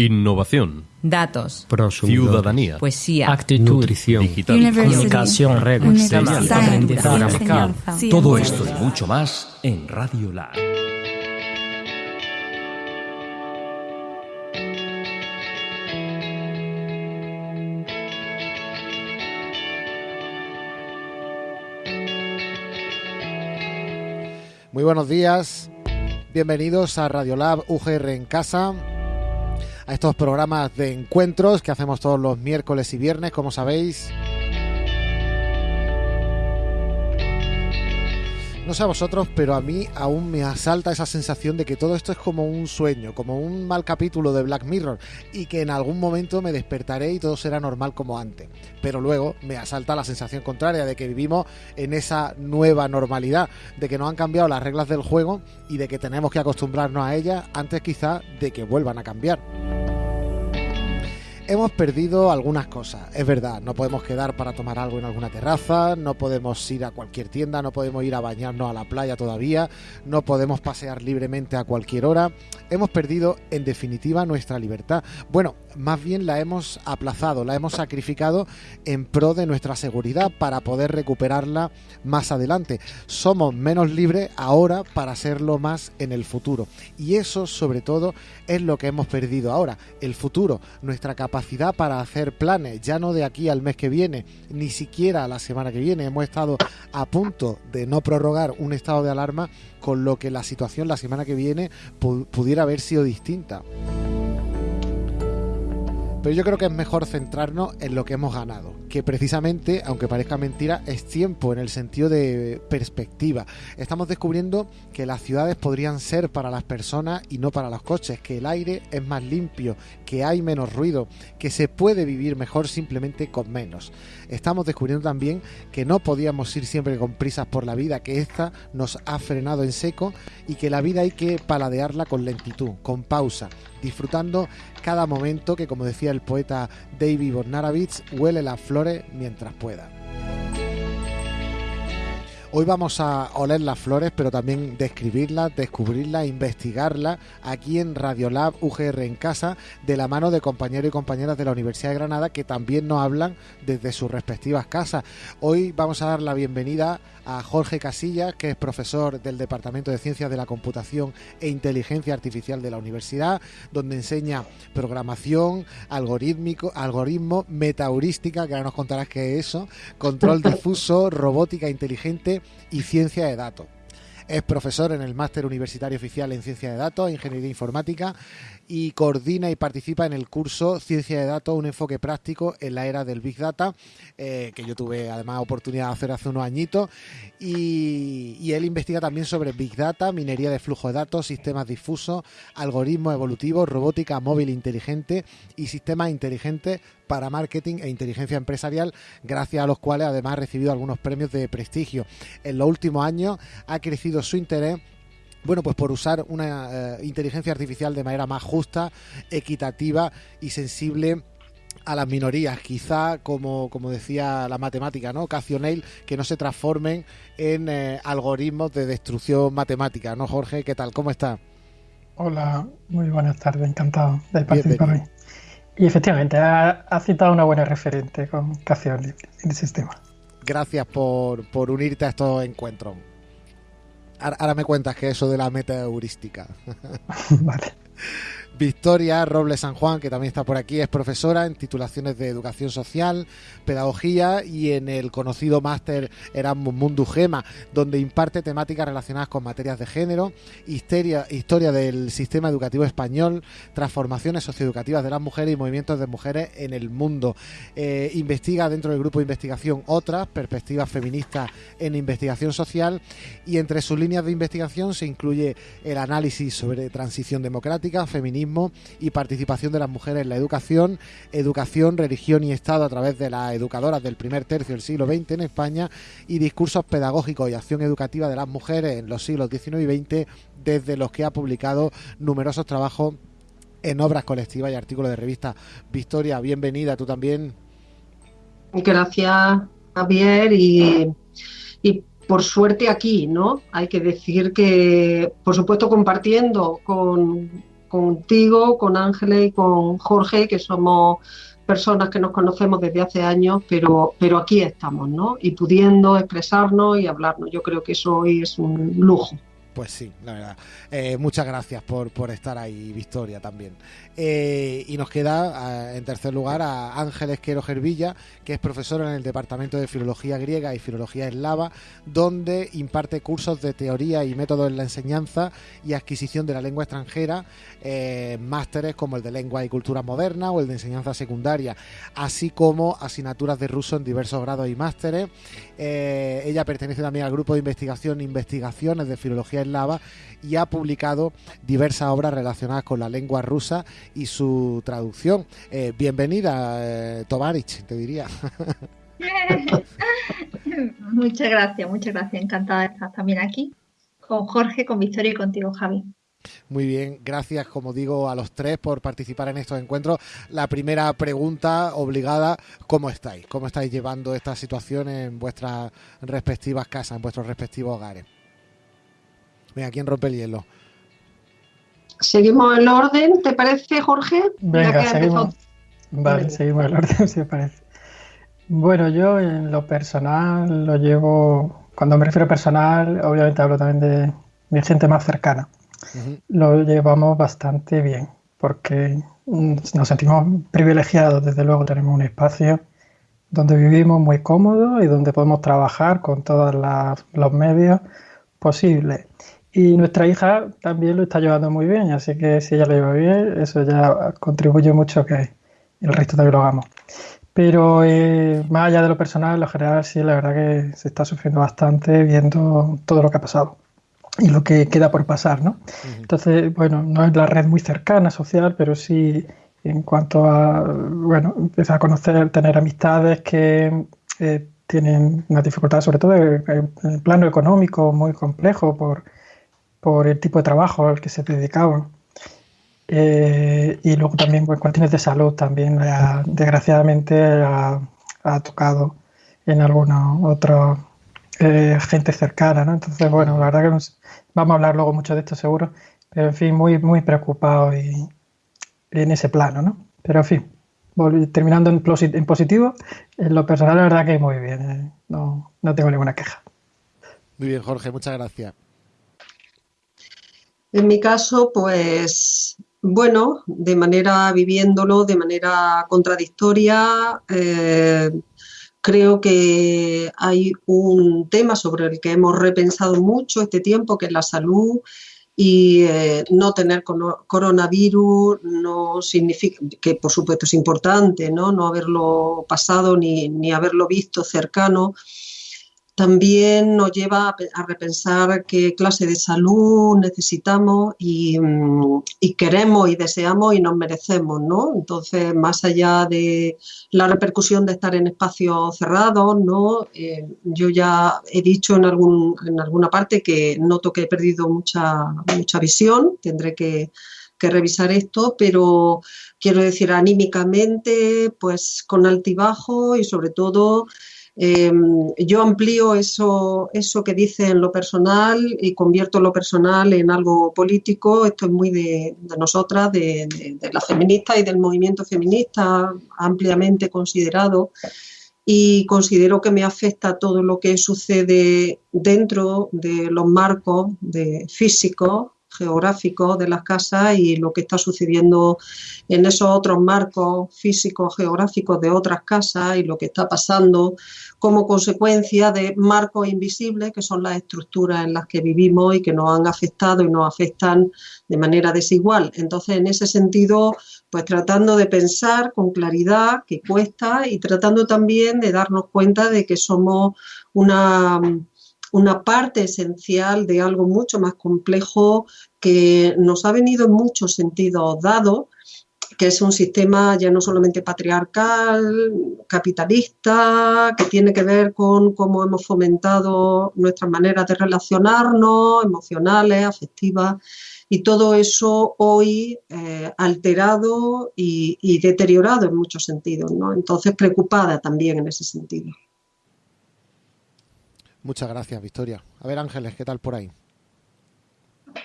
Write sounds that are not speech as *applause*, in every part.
Innovación. Datos. Ciudadanía. Poesía. Actitud. Nutrición. Digital. Comunicación. Reglas. Aprendizaje. Todo esto y mucho más en Radio Lab. Muy buenos días, bienvenidos a Radiolab UGR en casa, a estos programas de encuentros que hacemos todos los miércoles y viernes, como sabéis. No sé a vosotros, pero a mí aún me asalta esa sensación de que todo esto es como un sueño, como un mal capítulo de Black Mirror, y que en algún momento me despertaré y todo será normal como antes. Pero luego me asalta la sensación contraria de que vivimos en esa nueva normalidad, de que no han cambiado las reglas del juego y de que tenemos que acostumbrarnos a ellas antes quizás de que vuelvan a cambiar hemos perdido algunas cosas, es verdad, no podemos quedar para tomar algo en alguna terraza, no podemos ir a cualquier tienda, no podemos ir a bañarnos a la playa todavía, no podemos pasear libremente a cualquier hora, hemos perdido en definitiva nuestra libertad. Bueno, más bien la hemos aplazado, la hemos sacrificado en pro de nuestra seguridad para poder recuperarla más adelante. Somos menos libres ahora para serlo más en el futuro. Y eso sobre todo es lo que hemos perdido ahora, el futuro, nuestra capacidad para hacer planes, ya no de aquí al mes que viene, ni siquiera a la semana que viene. Hemos estado a punto de no prorrogar un estado de alarma, con lo que la situación la semana que viene pudiera haber sido distinta. Pero yo creo que es mejor centrarnos en lo que hemos ganado, que precisamente, aunque parezca mentira, es tiempo en el sentido de perspectiva. Estamos descubriendo que las ciudades podrían ser para las personas y no para los coches, que el aire es más limpio, que hay menos ruido, que se puede vivir mejor simplemente con menos. Estamos descubriendo también que no podíamos ir siempre con prisas por la vida, que esta nos ha frenado en seco y que la vida hay que paladearla con lentitud, con pausa, disfrutando cada momento que, como decía el poeta David Bornarovich, huele las mientras pueda. Hoy vamos a oler las flores, pero también describirlas, descubrirlas, investigarlas aquí en Radiolab UGR en casa, de la mano de compañeros y compañeras de la Universidad de Granada que también nos hablan desde sus respectivas casas. Hoy vamos a dar la bienvenida a Jorge Casillas, que es profesor del Departamento de Ciencias de la Computación e Inteligencia Artificial de la Universidad, donde enseña programación, algorítmico, algoritmo, metaheurística, que ahora nos contarás qué es eso, control *laughs* difuso, robótica inteligente y ciencia de datos. Es profesor en el Máster Universitario Oficial en Ciencia de Datos e Ingeniería Informática y coordina y participa en el curso Ciencia de Datos, un enfoque práctico en la era del Big Data, eh, que yo tuve además oportunidad de hacer hace unos añitos. Y, él investiga también sobre Big Data, minería de flujo de datos, sistemas difusos, algoritmos evolutivos, robótica móvil inteligente y sistemas inteligentes para marketing e inteligencia empresarial, gracias a los cuales además ha recibido algunos premios de prestigio. En los últimos años ha crecido su interés bueno, pues por usar una eh, inteligencia artificial de manera más justa, equitativa y sensible a las minorías, quizá como, como decía la matemática, ¿no? Occasional, que no se transformen en eh, algoritmos de destrucción matemática, ¿no, Jorge? ¿Qué tal? ¿Cómo está? Hola, muy buenas tardes, encantado de participar hoy. Y efectivamente, ha, citado una buena referente con Cacionel en el sistema. Gracias por, por unirte a estos encuentros. Ahora me cuentas que eso de la meta heurística. *laughs* vale. Victoria Robles San Juan, que también está por aquí, es profesora en titulaciones de educación social, pedagogía y en el conocido máster Erasmus Mundus Gema, donde imparte temáticas relacionadas con materias de género, historia, historia del sistema educativo español, transformaciones socioeducativas de las mujeres y movimientos de mujeres en el mundo. Eh, investiga dentro del grupo de investigación otras perspectivas feministas en investigación social y entre sus líneas de investigación se incluye el análisis sobre transición democrática, feminismo, y participación de las mujeres en la educación, educación, religión y Estado a través de las educadoras del primer tercio del siglo XX en España y discursos pedagógicos y acción educativa de las mujeres en los siglos XIX y XX, desde los que ha publicado numerosos trabajos en obras colectivas y artículos de revista. Victoria, bienvenida, tú también. Gracias, Javier, y, y por suerte aquí, ¿no? Hay que decir que, por supuesto, compartiendo con contigo, con Ángeles y con Jorge, que somos personas que nos conocemos desde hace años, pero, pero aquí estamos, ¿no? Y pudiendo expresarnos y hablarnos. Yo creo que eso hoy es un lujo. Pues sí, la verdad. Eh, muchas gracias por, por, estar ahí, Victoria, también. Eh, y nos queda, en tercer lugar, a Ángel Esquero Gervilla, que es profesor en el Departamento de Filología Griega y Filología Eslava, donde imparte cursos de teoría y métodos en la enseñanza y adquisición de la lengua extranjera, eh, másteres como el de Lengua y Cultura Moderna o el de Enseñanza Secundaria, así como asignaturas de ruso en diversos grados y másteres. ella pertenece también al grupo de investigación Investigaciones de Filología Eslava y ha publicado diversas obras relacionadas con la lengua rusa y su traducción. Eh, bienvenida, eh, Tovarich, te diría. *laughs* muchas gracias, muchas gracias. Encantada de estar también aquí con Jorge, con Victoria y contigo, Javi. Muy bien, gracias, como digo, a los tres por participar en estos encuentros. La primera pregunta obligada, ¿cómo estáis? ¿Cómo estáis llevando esta situación en vuestras respectivas casas, en vuestros respectivos hogares? Venga, ¿quién rompe el hielo? Seguimos el orden, ¿te parece, Jorge? Venga, seguimos. Vale, seguimos el orden, *laughs* si parece. Bueno, yo en lo personal lo llevo, cuando me refiero a personal, obviamente hablo también de mi gente más cercana. Lo llevamos bastante bien, porque nos sentimos privilegiados, desde luego tenemos un espacio donde vivimos muy cómodo y donde podemos trabajar con todos los medios posibles. Y nuestra hija también lo está llevando muy bien, así que si ella lo lleva bien, eso ya contribuye mucho a que el resto también lo hagamos. Pero eh, más allá de lo personal, en lo general sí, la verdad que se está sufriendo bastante viendo todo lo que ha pasado y lo que queda por pasar, ¿no? Entonces, bueno, no es la red muy cercana social, pero sí en cuanto a, bueno, empezar a conocer, tener amistades que eh, tienen una dificultad, sobre todo en el plano económico, muy complejo por por el tipo de trabajo al que se dedicaban. Eh, y luego también por cuestiones de salud también, desgraciadamente, ha, tocado en alguna otra eh, gente cercana, ¿no? Entonces, bueno, la verdad que vamos a hablar luego mucho de esto seguro, pero en fin, muy, muy preocupado y, en ese plano, ¿no? Pero en fin, terminando en, en, positivo, en lo personal la verdad que muy bien, eh, no, no tengo ninguna queja. Muy bien, Jorge, muchas gracias. En mi caso, pues bueno, de manera viviéndolo, de manera contradictoria, eh, creo que hay un tema sobre el que hemos repensado mucho este tiempo, que es la salud. Y eh, no tener coronavirus no significa, que por supuesto es importante, no, no haberlo pasado ni, ni haberlo visto cercano, también nos lleva a, repensar qué clase de salud necesitamos mm, y, queremos y deseamos y nos merecemos, ¿no? Entonces, más allá de la repercusión de estar en espacios cerrados, ¿no? Eh, yo ya he dicho en, algún, en alguna parte que noto que he perdido mucha, mucha visión, tendré que, que revisar esto, pero quiero decir anímicamente, pues con altibajo y sobre todo Em, yo amplío eso, eso que dice en lo personal y convierto lo personal en algo político. Esto es muy de, nosotras, de, de, las feministas y del movimiento feminista ampliamente considerado. Y considero que me afecta todo lo que sucede dentro de los marcos de físicos geográfico de las casas y lo que está sucediendo en esos otros marcos físicos geográficos de otras casas y lo que está pasando como consecuencia de marcos invisibles que son las estructuras en las que vivimos y que nos han afectado y nos afectan de manera desigual. Entonces, en ese sentido, pues tratando de pensar con claridad que cuesta y tratando también de darnos cuenta de que somos una una parte esencial de algo mucho más complejo que nos ha venido en muchos sentidos dado, que es un sistema ya no solamente patriarcal, capitalista, que tiene que ver con cómo hemos fomentado nuestras maneras de relacionarnos, emocionales, afectivas, y todo eso hoy eh, alterado y, y, deteriorado en muchos sentidos. ¿no? Entonces, preocupada también en ese sentido. Muchas gracias, Victoria. A ver, Ángeles, ¿qué tal por ahí?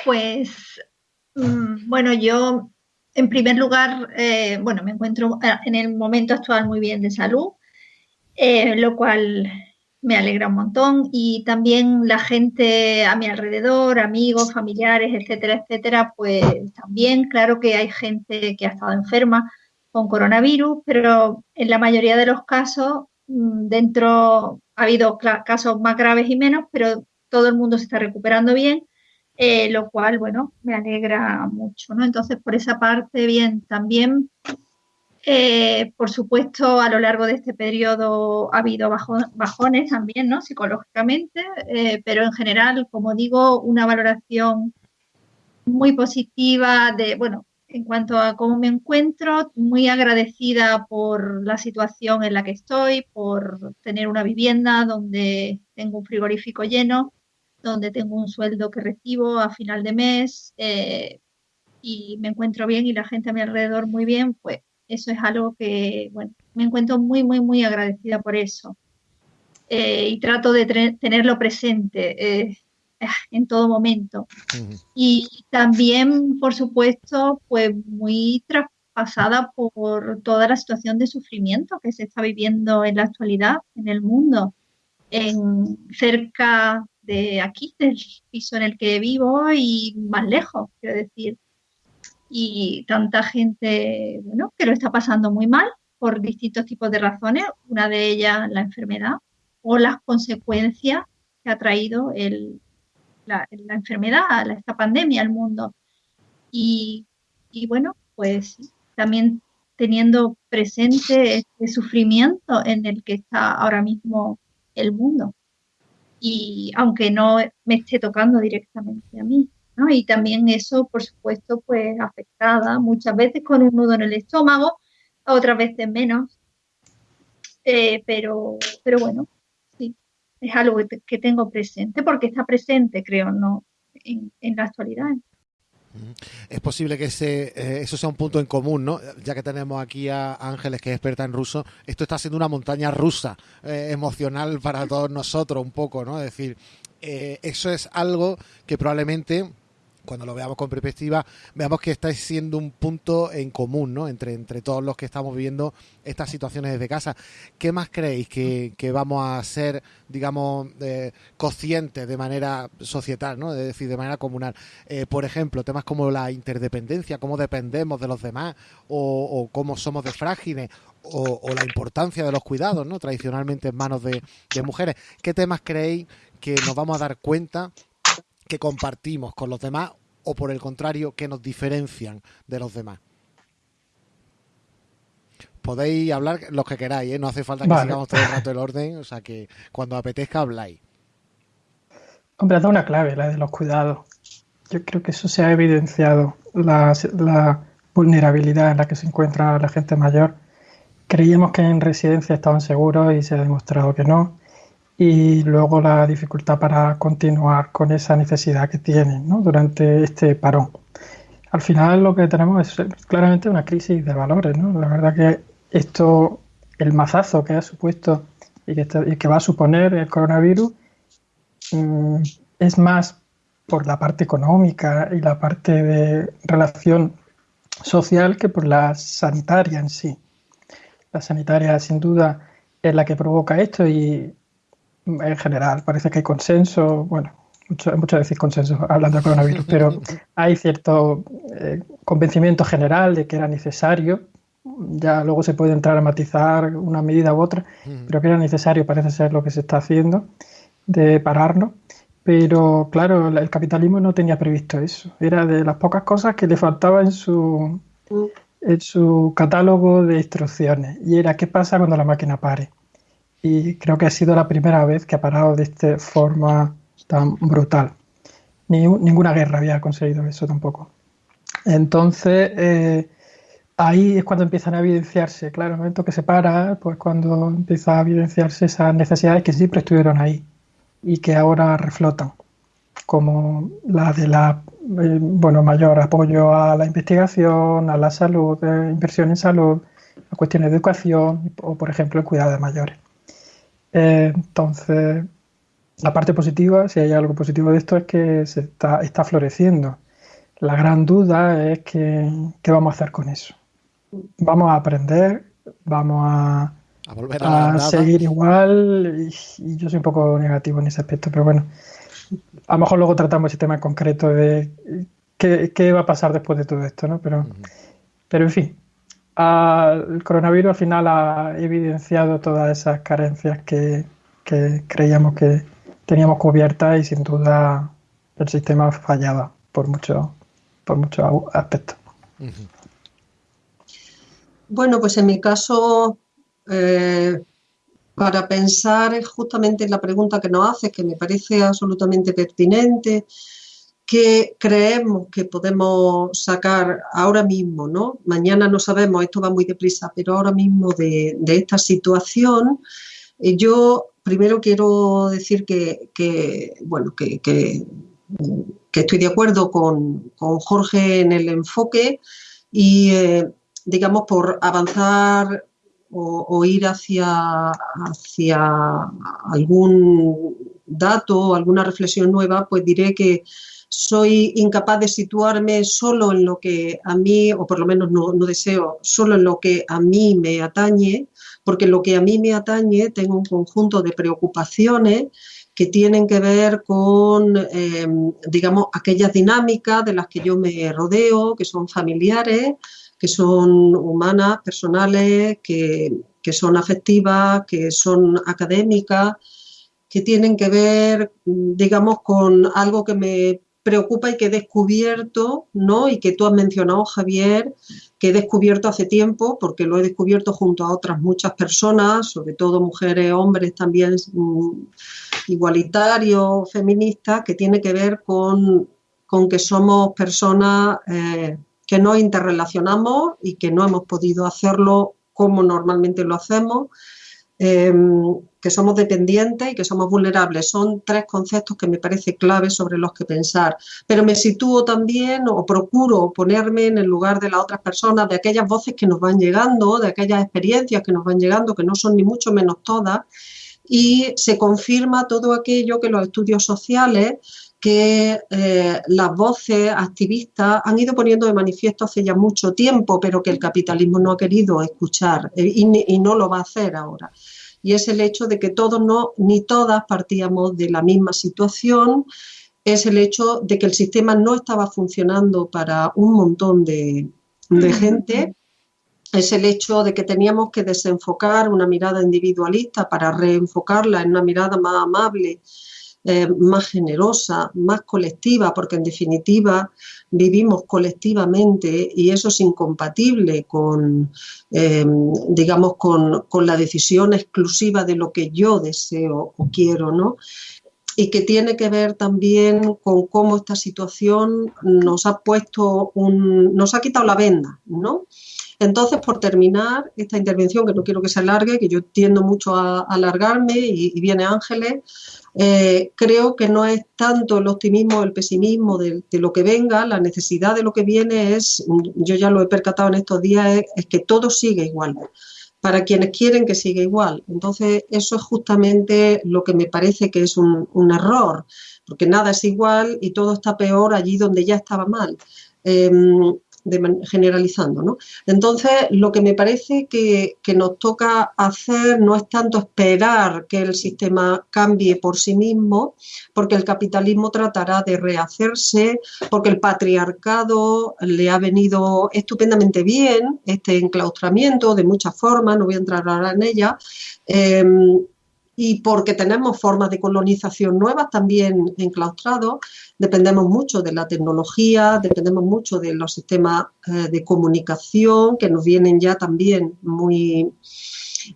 Pues Mm, bueno, yo en primer lugar, eh, bueno, me encuentro eh, en el momento actual muy bien de salud, eh, lo cual me alegra un montón y también la gente a mi alrededor, amigos, familiares, etcétera, etcétera, pues también claro que hay gente que ha estado enferma con coronavirus, pero en la mayoría de los casos mm, dentro ha habido casos más graves y menos, pero todo el mundo se está recuperando bien eh, lo cual, bueno, me alegra mucho, ¿no? Entonces, por esa parte, bien, también, eh, por supuesto, a lo largo de este periodo ha habido bajones también, ¿no? Psicológicamente, eh, pero en general, como digo, una valoración muy positiva de, bueno, en cuanto a cómo me encuentro, muy agradecida por la situación en la que estoy, por tener una vivienda donde tengo un frigorífico lleno, donde tengo un sueldo que recibo a final de mes eh, y me encuentro bien y la gente a mi alrededor muy bien, pues eso es algo que, bueno, me encuentro muy, muy, muy agradecida por eso. Eh, y trato de tenerlo presente eh, en todo momento. Y también, por supuesto, pues muy traspasada por toda la situación de sufrimiento que se está viviendo en la actualidad en el mundo. En cerca de aquí, del piso en el que vivo y más lejos, quiero decir. Y tanta gente, bueno, que lo está pasando muy mal por distintos tipos de razones, una de ellas la enfermedad o las consecuencias que ha traído el, la, enfermedad, esta pandemia al mundo. Y, y bueno, pues también teniendo presente este sufrimiento en el que está ahora mismo el mundo y aunque no me esté tocando directamente a mí. ¿no? Y también eso, por supuesto, pues afectada muchas veces con un nudo en el estómago, otras veces menos. Eh, pero, pero bueno, es algo que, tengo presente, porque está presente, creo, no en, en la actualidad. Es posible que ese, eh, eso sea un punto en común, ¿no? Ya que tenemos aquí a Ángeles, que es experta en ruso, esto está siendo una montaña rusa eh, emocional para todos nosotros, un poco, ¿no? Es decir, eh, eso es algo que probablemente cuando lo veamos con perspectiva, veamos que está siendo un punto en común, ¿no? Entre, entre todos los que estamos viviendo estas situaciones desde casa. ¿Qué más creéis que, vamos a ser, digamos, eh, conscientes de manera societal, ¿no? Es decir, de manera comunal. Eh, por ejemplo, temas como la interdependencia, cómo dependemos de los demás, o, cómo somos de frágiles, o, la importancia de los cuidados, ¿no? Tradicionalmente en manos de, de mujeres. ¿Qué temas creéis que nos vamos a dar cuenta que compartimos con los demás o por el contrario que nos diferencian de los demás. Podéis hablar los que queráis, ¿eh? no hace falta que sigamos todo el rato el orden, o sea que cuando apetezca habláis. Hombre, ha dado una clave, la de los cuidados. Yo creo que eso se ha evidenciado, la, la vulnerabilidad en la que se encuentra la gente mayor. Creíamos que en residencia estaban seguros y se ha demostrado que no y luego la dificultad para continuar con esa necesidad que tienen durante este parón. Al final lo que tenemos es claramente una crisis de valores. ¿no? La verdad que esto, el mazazo que ha supuesto y que, que va a suponer el coronavirus, mm, es más por la parte económica y la parte de relación social que por la sanitaria en sí. La sanitaria sin duda es la que provoca esto y en general parece que hay consenso, bueno, mucho, mucho decir consenso hablando de coronavirus, pero *laughs* hay cierto eh, convencimiento general de que era necesario, ya luego se puede entrar a matizar una medida u otra, pero que era necesario, parece ser lo que se está haciendo, de pararnos. Pero claro, el capitalismo no tenía previsto eso. Era de las pocas cosas que le faltaba en su, en su catálogo de instrucciones. Y era qué pasa cuando la máquina pare y creo que ha sido la primera vez que ha parado de esta forma tan brutal. Ni, ninguna guerra había conseguido eso tampoco. Entonces, eh, ahí es cuando empiezan a evidenciarse, claro, el momento que se para, pues cuando empieza a evidenciarse esas necesidades que siempre estuvieron ahí y que ahora reflotan, como la de la eh, bueno, mayor apoyo a la investigación, a la salud, eh, inversión en salud, a cuestiones de educación o, por ejemplo, el cuidado de mayores. Eh, entonces, la parte positiva, si hay algo positivo de esto, es que se está, está floreciendo. la gran duda es que, qué vamos a hacer con eso. Vamos a aprender, vamos a, a, seguir igual y, yo soy un poco negativo en ese aspecto, pero bueno, a lo mejor luego tratamos ese tema en concreto de qué, va a pasar después de todo esto, ¿no? Pero, pero en fin, el coronavirus al final ha evidenciado todas esas carencias que, creíamos que teníamos cubiertas y sin duda el sistema fallaba por muchos por muchos aspectos. Bueno, pues en mi caso, eh, para pensar justamente en la pregunta que nos hace, que me parece absolutamente pertinente, que creemos que podemos sacar ahora mismo, ¿no? Mañana no sabemos, esto va muy deprisa, pero ahora mismo de, esta situación, eh, yo primero quiero decir que, bueno, que, estoy de acuerdo con, Jorge en el enfoque y, eh, digamos, por avanzar o, ir hacia, hacia algún dato, alguna reflexión nueva, pues diré que soy incapaz de situarme solo en lo que a mí, o por lo menos no, deseo, solo en lo que a mí me atañe, porque lo que a mí me atañe tengo un conjunto de preocupaciones que tienen que ver con, em, digamos, aquellas dinámicas de las que yo me rodeo, que son familiares, que son humanas, personales, que, que son afectivas, que son académicas, que tienen que ver, digamos, con algo que me preocupa y que he descubierto, ¿no? Y que tú has mencionado, Javier, que he descubierto hace tiempo, porque lo he descubierto junto a otras muchas personas, sobre todo mujeres, hombres también mm, igualitarios, feministas, que tiene que ver con, que somos personas eh, que nos interrelacionamos y que no hemos podido hacerlo como normalmente lo hacemos. Em, que somos dependientes y que somos vulnerables. Son tres conceptos que me parece clave sobre los que pensar. Pero me sitúo también o procuro ponerme en el lugar de las otras personas, de aquellas voces que nos van llegando, de aquellas experiencias que nos van llegando, que no son ni mucho menos todas, y se confirma todo aquello que los estudios sociales que eh, las voces activistas han ido poniendo de manifiesto hace ya mucho tiempo, pero que el capitalismo no ha querido escuchar eh, y, no lo va a hacer ahora. Y es el hecho de que todos no, ni todas partíamos de la misma situación, es el hecho de que el sistema no estaba funcionando para un montón de, gente, es el hecho de que teníamos que desenfocar una mirada individualista para reenfocarla en una mirada más amable, eh, más generosa, más colectiva, porque en definitiva vivimos colectivamente y eso es incompatible con, em, digamos, con, la decisión exclusiva de lo que yo deseo o quiero, ¿no? y que tiene que ver también con cómo esta situación nos ha puesto un, nos ha quitado la venda, ¿no? Entonces, por terminar esta intervención, que no quiero que se alargue, que yo tiendo mucho a, alargarme y, viene Ángeles, eh, creo que no es tanto el optimismo o el pesimismo de, lo que venga, la necesidad de lo que viene es, yo ya lo he percatado en estos días, es, que todo sigue igual para quienes quieren que siga igual. Entonces, eso es justamente lo que me parece que es un, error, porque nada es igual y todo está peor allí donde ya estaba mal. Generalizando. ¿no? Entonces, lo que me parece que, nos toca hacer no es tanto esperar que el sistema cambie por sí mismo, porque el capitalismo tratará de rehacerse, porque el patriarcado le ha venido estupendamente bien este enclaustramiento de muchas formas, no voy a entrar ahora en ella. Em, y porque tenemos formas de colonización nuevas también enclaustrados, dependemos mucho de la tecnología, dependemos mucho de los sistemas eh, de comunicación que nos vienen ya también muy,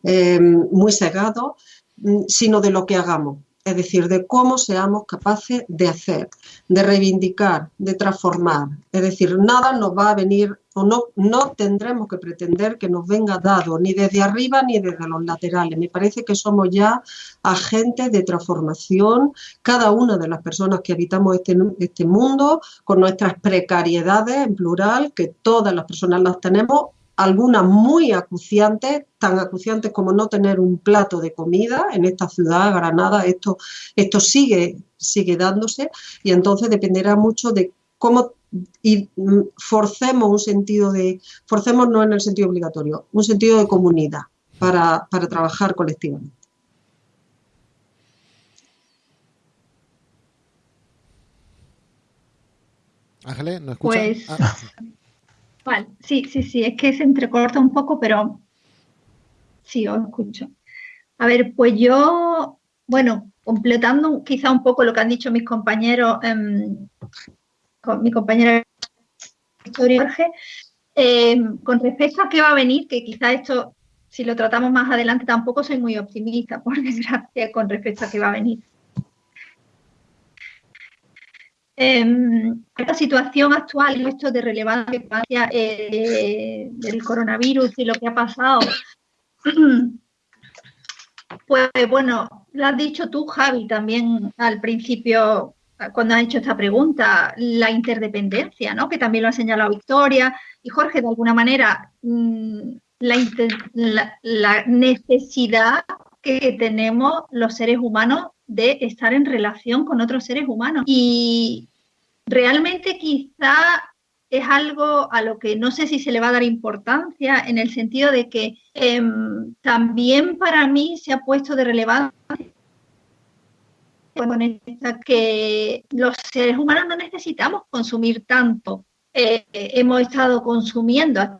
eh, muy cegados, mm, sino de lo que hagamos es decir, de cómo seamos capaces de hacer, de reivindicar, de transformar. Es decir, nada nos va a venir o no, no tendremos que pretender que nos venga dado ni desde arriba ni desde los laterales. Me parece que somos ya agentes de transformación, cada una de las personas que habitamos este, este mundo, con nuestras precariedades en plural, que todas las personas las tenemos, algunas muy acuciantes, tan acuciantes como no tener un plato de comida en esta ciudad, Granada, esto, esto sigue, sigue dándose y entonces dependerá mucho de cómo y mm, forcemos un sentido de, forcemos no en el sentido obligatorio, un sentido de comunidad para, para trabajar colectivamente. Ángeles, ¿no escuchas? Pues, Ah, sí, sí, sí, es que se entrecorta un poco, pero sí, os escucho. A ver, pues yo, bueno, completando quizá un poco lo que han dicho mis compañeros, em, con mi compañera Jorge, em, con respecto a qué va a venir, que quizá esto, si lo tratamos más adelante, tampoco soy muy optimista, por *laughs* desgracia, con respecto a qué va a venir. Em, la situación actual, esto de relevancia eh, del coronavirus y lo que ha pasado, *clears throat* pues bueno, lo has dicho tú, Javi, también al principio, cuando has hecho esta pregunta, la interdependencia, ¿no? Que también lo ha señalado Victoria y Jorge, de alguna manera, mm, la necesidad que tenemos los seres humanos de estar en relación con otros seres humanos. Y realmente quizá es algo a lo que no sé si se le va a dar importancia en el sentido de que em, también para mí se ha puesto de relevancia que los seres humanos no necesitamos consumir tanto. Eh, hemos estado consumiendo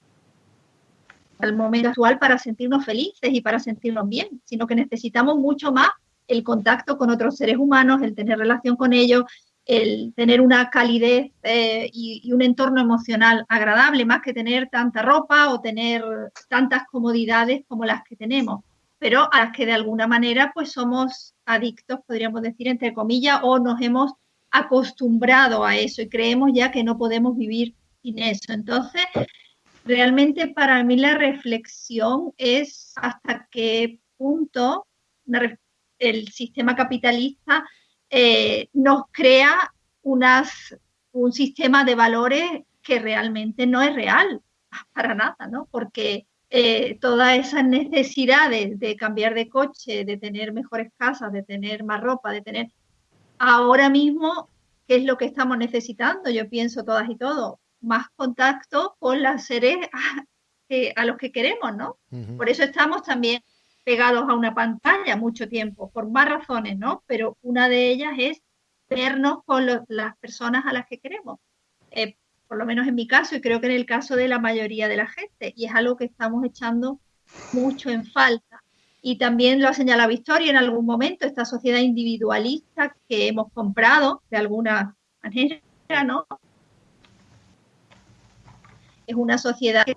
el momento actual para sentirnos felices y para sentirnos bien, sino que necesitamos mucho más el contacto con otros seres humanos, el tener relación con ellos, el tener una calidez eh, y un entorno emocional agradable, más que tener tanta ropa o tener tantas comodidades como las que tenemos, pero a las que de alguna manera pues somos adictos, podríamos decir, entre comillas, o nos hemos acostumbrado a eso y creemos ya que no podemos vivir sin eso. Entonces, realmente para mí la reflexión es hasta qué punto el sistema capitalista eh, nos crea un sistema de valores que realmente no es real, para nada, ¿no? Porque eh, todas esas necesidades de cambiar de coche, de tener mejores casas, de tener más ropa, de tener ahora mismo, ¿qué es lo que estamos necesitando? Yo pienso todas y todos, más contacto con las seres a, *laughs* que- a los que queremos, ¿no? Por eso estamos también pegados a una pantalla mucho tiempo, por más razones, ¿no? Pero una de ellas es vernos con lo- las personas a las que queremos. Eh, por lo menos en mi caso, y creo que en el caso de la mayoría de la gente, y es algo que estamos echando mucho en falta. Y también lo ha señalado Victoria en algún momento, esta sociedad individualista que hemos comprado de alguna manera, ¿no? Es una sociedad que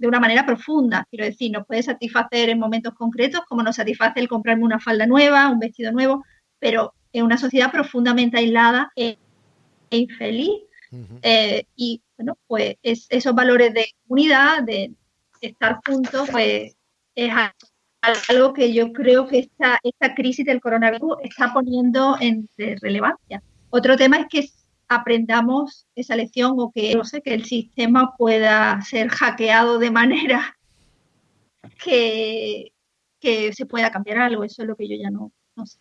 de una manera profunda, quiero decir, nos puede satisfacer en momentos concretos, como nos satisface el comprarme una falda nueva, un vestido nuevo, pero en una sociedad profundamente aislada e, e infeliz. Ujú. Eh, y bueno, pues es- esos valores de comunidad, de estar juntos, pues es algo que yo creo que esta, esta crisis del coronavirus está poniendo en de relevancia. Otro tema es que aprendamos esa lección o que, no sé, que el sistema pueda ser hackeado de manera *laughs* que, que se pueda cambiar algo. Eso es lo que yo ya no, no sé.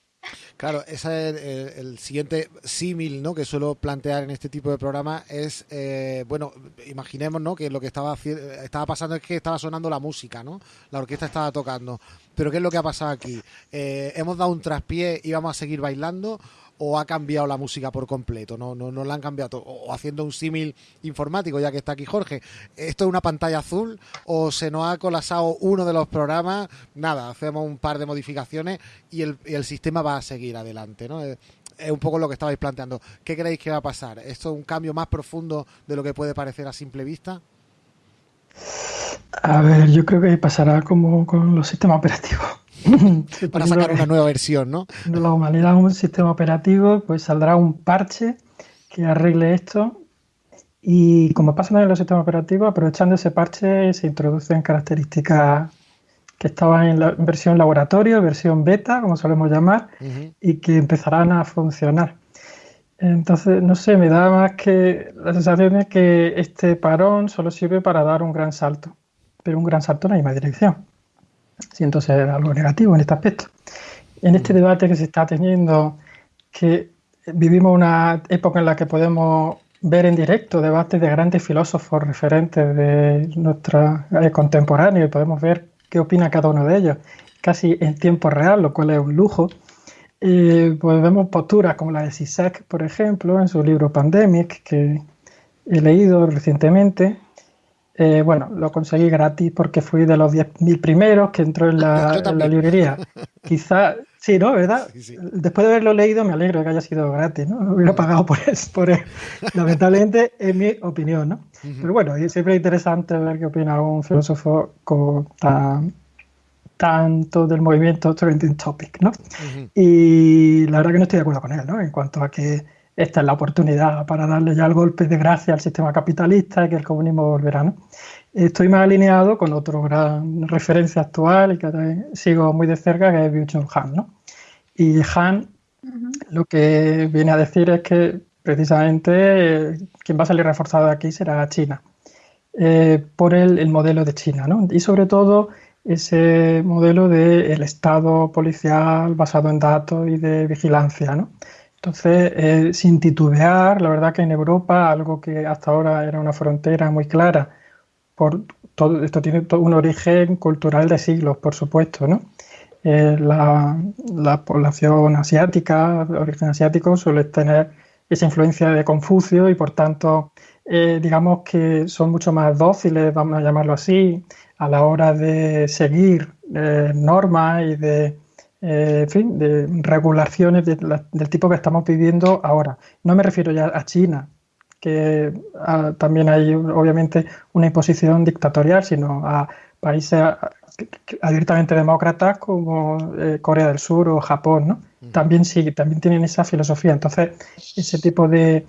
Claro, ese es el, siguiente símil ¿no? que suelo plantear en este tipo de programa es, eh, bueno, imaginemos ¿no? que lo que estaba, estaba pasando es que estaba sonando la música, ¿no? La orquesta estaba tocando. Pero ¿qué es lo que ha pasado aquí? Eh, ¿Hemos dado un traspié y vamos a seguir bailando? ¿O ha cambiado la música por completo? No, no, no la han cambiado. O haciendo un símil informático, ya que está aquí Jorge. ¿Esto es una pantalla azul o se nos ha colapsado uno de los programas? Nada, hacemos un par de modificaciones y el, y el sistema va a seguir adelante, ¿no? Es, es un poco lo que estabais planteando. ¿Qué creéis que va a pasar? ¿Esto es un cambio más profundo de lo que puede parecer a simple vista? A ver, yo creo que pasará como con los sistemas operativos. *laughs* Para sacar una nueva versión, ¿no? la humanidad un sistema operativo, pues saldrá un parche que arregle esto. Y como pasa en los sistemas operativos, aprovechando ese parche se introducen características que estaban en la versión laboratorio, versión beta, como solemos llamar, y que empezarán a funcionar. Entonces, no sé, me da más que la sensación de que este parón solo sirve para dar un gran salto, pero un gran salto en la misma dirección. Siento ser algo negativo en este aspecto. En este debate que se está teniendo, que vivimos una época en la que podemos ver en directo debates de grandes filósofos referentes de nuestra eh, contemporánea y podemos ver qué opina cada uno de ellos, casi en tiempo real, lo cual es un lujo. pues vemos posturas como la de Zizek, por ejemplo, en su libro Pandemic, que he leído recientemente. Eh, bueno, lo conseguí gratis porque fui de los 10.000 primeros que entró en la, *laughs* en la librería. Quizá Sí, ¿no? ¿Verdad? Después de haberlo leído me alegro de que haya sido gratis, ¿no? No hubiera pagado por eso, por lamentablemente, en mi opinión, ¿no? Pero bueno, siempre es interesante ver qué opina un filósofo con tanto del movimiento Trending Topic, ¿no? Y la verdad que no estoy de acuerdo con él, ¿no? En cuanto a que esta es la oportunidad para darle ya el golpe de gracia al sistema capitalista y que el comunismo volverá, ¿no? Estoy más alineado con otro gran referencia actual y que sigo muy de cerca, que es Byung-Chul Han, ¿no? Y Han lo que viene a decir es que precisamente eh, quien va a salir reforzado de aquí será China, eh, por el, modelo de China, ¿no? Y sobre todo ese modelo del Estado policial basado en datos y de vigilancia, ¿no? Entonces, eh, sin titubear, la verdad que en Europa, algo que hasta ahora era una frontera muy clara, por todo, esto tiene un origen cultural de siglos, por supuesto, ¿no? Eh, la, población asiática, de origen asiático, suele tener esa influencia de Confucio y por tanto, eh, digamos que son mucho más dóciles, vamos a llamarlo así, a la hora de seguir eh, normas y de, en fin, de regulaciones del tipo que estamos viviendo ahora. No me refiero ya a China, que ah, también hay obviamente una imposición dictatorial, sino a países abiertamente demócratas como eh, Corea del Sur o Japón, ¿no? También sí, también tienen esa filosofía. Entonces, ese tipo de,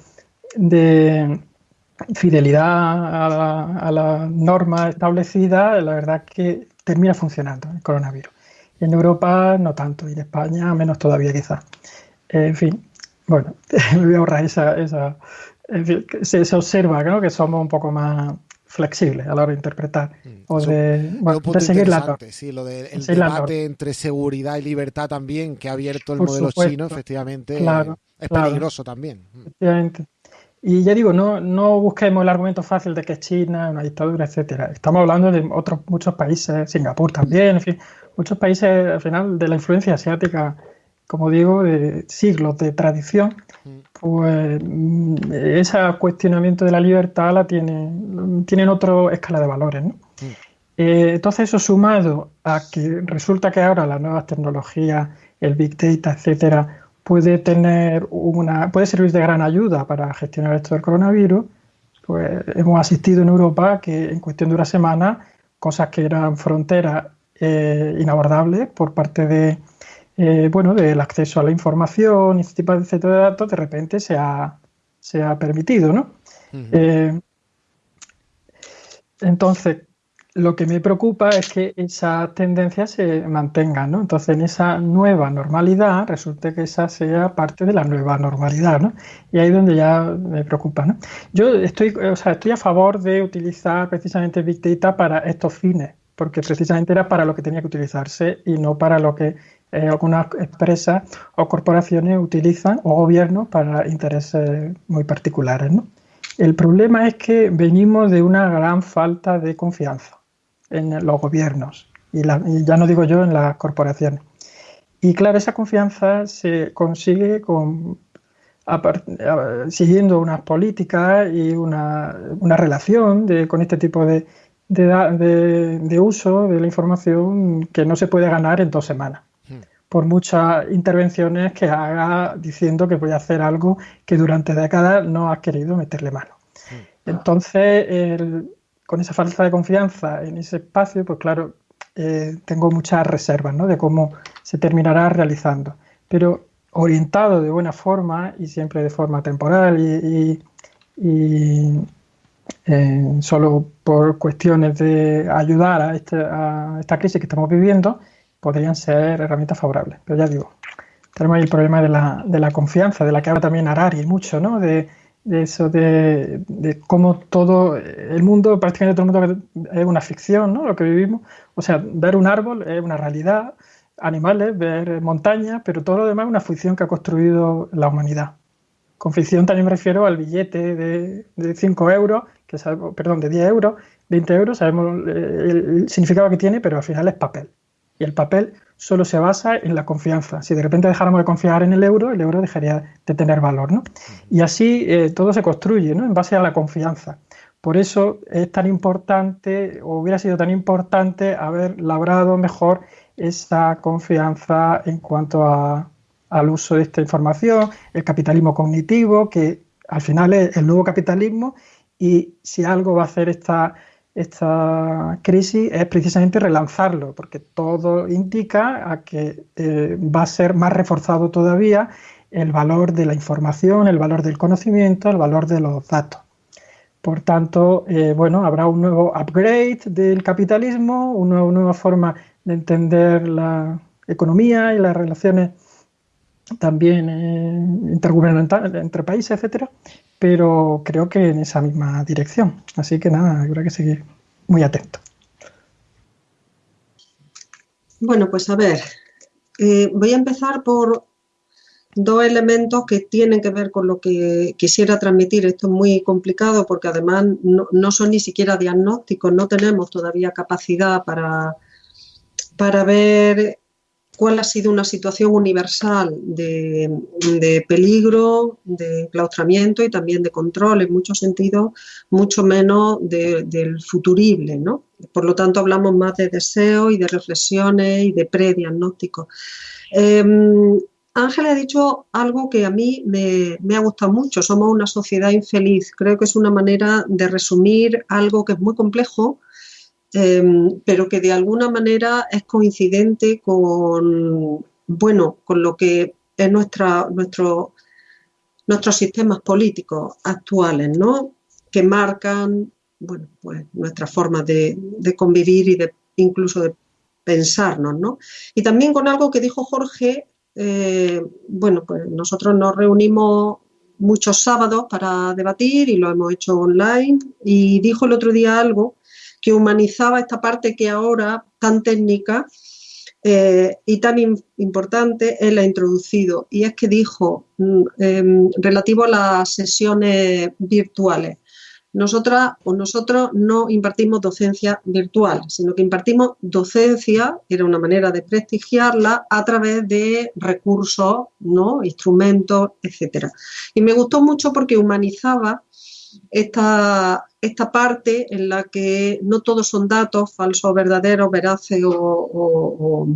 fidelidad a la, norma establecida, la verdad que termina funcionando el coronavirus. En Europa no tanto, y en España menos todavía quizás. En fin, bueno, *laughs* me voy a ahorrar esa... esa en fin, se, se observa ¿no? que somos un poco más flexible a la hora de interpretar mm. o de, bueno, de seguir la Sí, lo del de, debate entre seguridad y libertad también que ha abierto el modelo chino, efectivamente, es peligroso también. Mm. Efectivamente. Y ya digo, no, no busquemos el argumento fácil de que es China, una dictadura, etcétera. Estamos hablando de otros muchos países, Singapur también, en fin, muchos países al final de la influencia asiática, como digo, de siglos de tradición pues mm, ese cuestionamiento de la libertad la tiene, tienen otra escala de valores. ¿no? Mm. Eh, entonces eso sumado a que resulta que ahora las nuevas tecnologías, el big data, etcétera, puede tener una, puede servir de gran ayuda para gestionar esto del coronavirus, pues hemos asistido en Europa que en cuestión de una semana cosas que eran fronteras eh, inabordables por parte de eh, bueno, del acceso a la información y este tipo de datos, de repente se ha, se ha permitido, ¿no? Eh, entonces, lo que me preocupa es que esa tendencia se mantenga, ¿no? Entonces, en esa nueva normalidad, resulta que esa sea parte de la nueva normalidad, ¿no? Y ahí es donde ya me preocupa, ¿no? Yo estoy, o sea, estoy a favor de utilizar precisamente Big Data para estos fines, porque precisamente era para lo que tenía que utilizarse y no para lo que eh, algunas empresas o corporaciones utilizan o gobiernos para intereses muy particulares. ¿no? El problema es que venimos de una gran falta de confianza en los gobiernos y, ya no digo yo en las corporaciones. Y claro, esa confianza se consigue con, siguiendo unas políticas y una, una relación con este tipo de, de, de, uso de la información que no se puede ganar en dos semanas por muchas intervenciones que haga diciendo que voy a hacer algo que durante décadas no has querido meterle mano. Entonces, con esa falta de confianza en ese espacio, pues claro, eh, tengo muchas reservas ¿no? de cómo se terminará realizando. Pero orientado de buena forma y siempre de forma temporal y, eh, solo por cuestiones de ayudar a, este, a esta crisis que estamos viviendo, podrían ser herramientas favorables. Pero ya digo, tenemos ahí el problema de la, de la confianza, de la que habla también Arari mucho, ¿no? De, eso de, de, cómo todo el mundo, prácticamente todo el mundo es una ficción, ¿no? Lo que vivimos. O sea, ver un árbol es una realidad, animales, ver montañas, pero todo lo demás es una ficción que ha construido la humanidad. Con ficción también me refiero al billete de, de 5 euros, que sabemos, perdón, de 10 euros, 20 euros, sabemos el significado que tiene, pero al final es papel. Y el papel solo se basa en la confianza. Si de repente dejáramos de confiar en el euro, el euro dejaría de tener valor. ¿no? Y así eh, todo se construye ¿no? en base a la confianza. Por eso es tan importante, o hubiera sido tan importante, haber labrado mejor esa confianza en cuanto a, al uso de esta información, el capitalismo cognitivo, que al final es el nuevo capitalismo, y si algo va a hacer esta esta crisis es precisamente relanzarlo, porque todo indica a que eh, va a ser más reforzado todavía el valor de la información, el valor del conocimiento, el valor de los datos. Por tanto, eh, bueno, habrá un nuevo upgrade del capitalismo, una nueva forma de entender la economía y las relaciones también eh, intergubernamentales entre países, etcétera, pero creo que en esa misma dirección. Así que nada, habrá que seguir muy atento. Bueno, pues a ver, eh, voy a empezar por dos elementos que tienen que ver con lo que quisiera transmitir. Esto es muy complicado porque además no, no son ni siquiera diagnósticos, no tenemos todavía capacidad para, para ver cuál ha sido una situación universal de, peligro, de enclaustramiento y también de control, en muchos sentidos, mucho menos del futurible. ¿no? Por lo tanto, hablamos más de deseos y de reflexiones y de prediagnósticos. Eh, Ángel ha dicho algo que a mí me, ha gustado mucho. Somos una sociedad infeliz. Creo que es una manera de resumir algo que es muy complejo, Em, pero que de alguna manera es coincidente con, bueno, con lo que es nuestra, nuestro, nuestros sistemas políticos actuales, ¿no? que marcan bueno, pues, nuestra forma de, convivir y de incluso de pensarnos. ¿no? Y también con algo que dijo Jorge, eh, bueno, pues nosotros nos reunimos muchos sábados para debatir y lo hemos hecho online y dijo el otro día algo que humanizaba esta parte que ahora tan técnica eh, y tan importante él ha introducido. Y es que dijo, mm, em, relativo a las sesiones virtuales, nosotras o nosotros no impartimos docencia virtual, sino que impartimos docencia, era una manera de prestigiarla, a través de recursos, ¿no? instrumentos, etc. Y me gustó mucho porque humanizaba esta, esta parte en la que no todos son datos falsos, verdaderos, veraces o,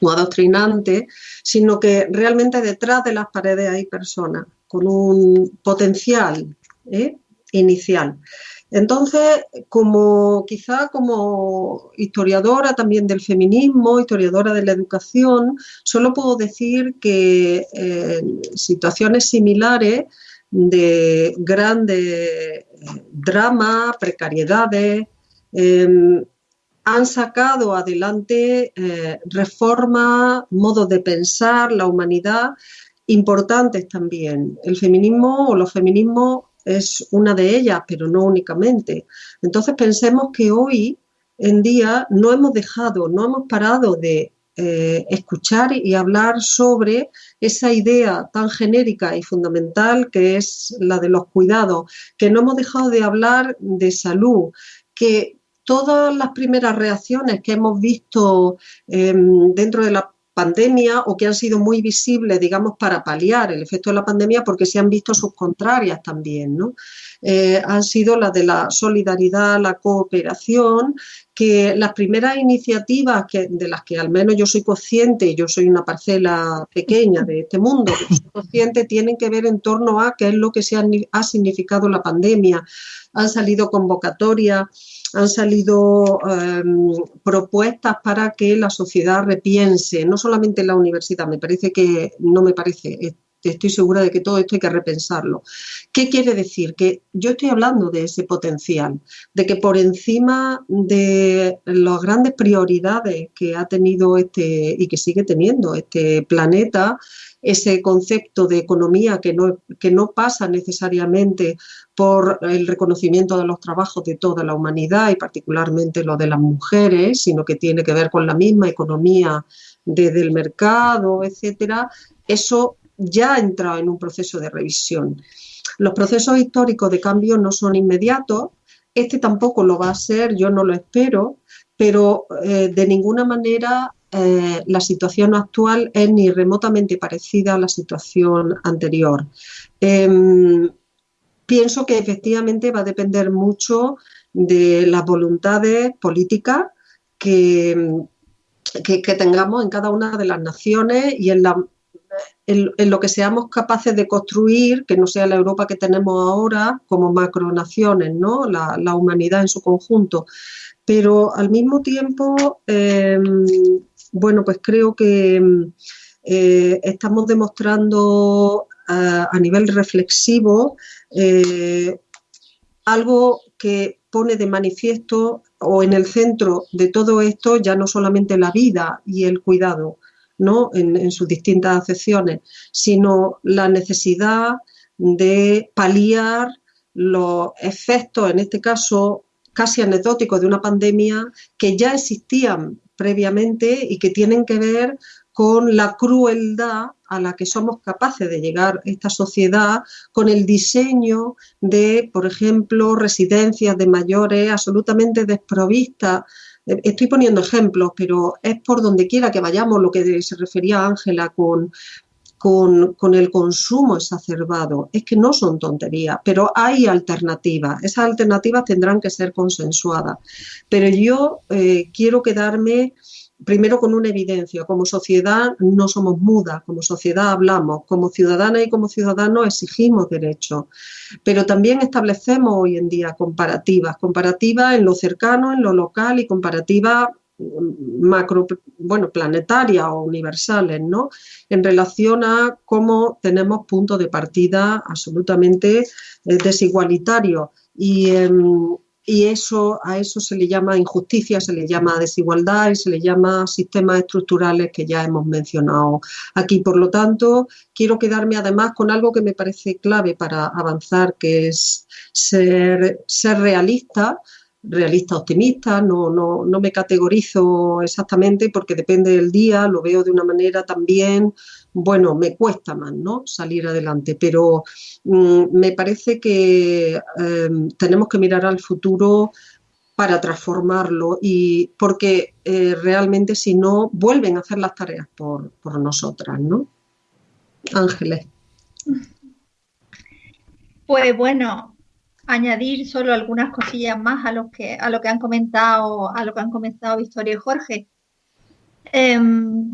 adoctrinantes, sino que realmente detrás de las paredes hay personas con un potencial ¿eh? inicial. Entonces, como quizá como historiadora también del feminismo, historiadora de la educación, solo puedo decir que en situaciones similares de grandes eh, dramas, precariedades, em, han sacado adelante eh, reformas, modos de pensar, la humanidad, importantes también. El feminismo o los feminismos es una de ellas, pero no únicamente. Entonces pensemos que hoy en día no hemos dejado, no hemos parado de eh, escuchar y hablar sobre esa idea tan genérica y fundamental que es la de los cuidados, que no hemos dejado de hablar de salud, que todas las primeras reacciones que hemos visto em, dentro de la pandemia o que han sido muy visibles, digamos, para paliar el efecto de la pandemia porque se han visto sus contrarias también, ¿no? Eh, han sido las de la solidaridad, la cooperación, que las primeras iniciativas que, de las que al menos yo soy consciente, yo soy una parcela pequeña de este mundo, soy consciente, tienen que ver en torno a qué es lo que se ha significado la pandemia. Han salido convocatorias han salido em, propuestas para que la sociedad repiense, no solamente la universidad, me parece que, no me parece, estoy segura de que todo esto hay que repensarlo. ¿Qué quiere decir? Que yo estoy hablando de ese potencial, de que por encima de las grandes prioridades que ha tenido este y que sigue teniendo este planeta, ese concepto de economía que no, que no pasa necesariamente por el reconocimiento de los trabajos de toda la humanidad y particularmente lo de las mujeres, sino que tiene que ver con la misma economía desde el mercado, etcétera, eso ya ha entrado en un proceso de revisión. Los procesos históricos de cambio no son inmediatos, este tampoco lo va a ser, yo no lo espero, pero eh, de ninguna manera eh, la situación actual es ni remotamente parecida a la situación anterior. Em, pienso que efectivamente va a depender mucho de las voluntades políticas que, que, tengamos en cada una de las naciones y en, la, en, lo que seamos capaces de construir, que no sea la Europa que tenemos ahora como macronaciones, ¿no? la, la humanidad en su conjunto. Pero al mismo tiempo, em, bueno, pues creo que eh, estamos demostrando a, nivel reflexivo eh, algo que pone de manifiesto o en el centro de todo esto ya no solamente la vida y el cuidado, ¿no? En, sus distintas acepciones, sino la necesidad de paliar los efectos, en este caso casi anecdóticos, de una pandemia que ya existían previamente y que tienen que ver con la crueldad a la que somos capaces de llegar esta sociedad, con el diseño de, por ejemplo, residencias de mayores absolutamente desprovistas. Estoy poniendo ejemplos, pero es por donde quiera que vayamos lo que se refería Ángela con, con, con, el consumo exacerbado. Es que no son tonterías, pero hay alternativas. Esas alternativas tendrán que ser consensuadas. Pero yo eh, quiero quedarme primero con una evidencia. Como sociedad no somos mudas, como sociedad hablamos, como ciudadanas y como ciudadanos exigimos derechos, pero también establecemos hoy en día comparativas, comparativas en lo cercano, en lo local y comparativas mm, macro, bueno, planetarias o universales, ¿no? En relación a cómo tenemos puntos de partida absolutamente eh, desigualitarios. Y, em, y eso, a eso se le llama injusticia, se le llama desigualdad y se le llama sistemas estructurales que ya hemos mencionado aquí. Por lo tanto, quiero quedarme además con algo que me parece clave para avanzar, que es ser, ser realista, realista optimista, no, no, no me categorizo exactamente porque depende del día, lo veo de una manera también bueno, me cuesta más, ¿no? Salir adelante, pero mm, me parece que em, tenemos que mirar al futuro para transformarlo y porque eh, realmente si no vuelven a hacer las tareas por, por nosotras, ¿no? Ángeles. Pues bueno, añadir solo algunas cosillas más a lo que a lo que han comentado, a lo que han comentado Victoria y Jorge. Em,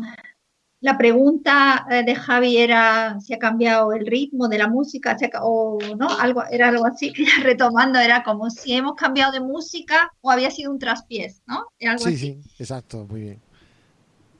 la pregunta eh, de Javi era si ha cambiado el ritmo de la música o no, algo, era algo así, *laughs* retomando, era como si hemos cambiado de música o había sido un traspiés, ¿no? sí, sí, exacto, muy bien.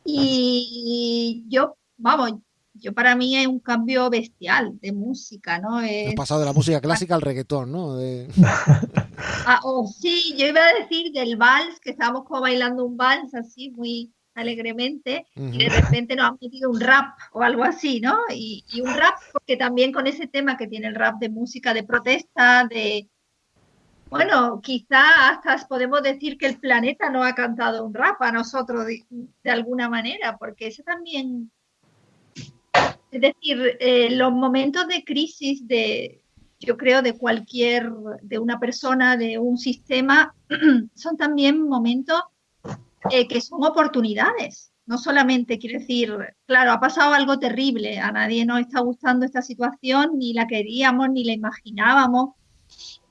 Y yo, vamos, yo para mí es un cambio bestial de música, ¿no? Es... pasado de la música clásica al reggaetón, ¿no? *laughs* ah, oh, sí, yo iba a decir del vals, que estábamos como bailando un vals así, muy alegremente y de repente nos han metido un rap o algo así, ¿no? Y, un rap, porque también con ese tema que tiene el rap de música de protesta, de... Bueno, quizá hasta podemos decir que el planeta no ha cantado un rap a nosotros de, alguna manera, porque eso también... Es decir, eh, los momentos de crisis de, yo creo, de cualquier, de una persona, de un sistema, *clears throat* son también momentos eh, que son oportunidades. No solamente quiere decir, claro, ha pasado algo terrible, a nadie nos está gustando esta situación, ni la queríamos, ni la imaginábamos.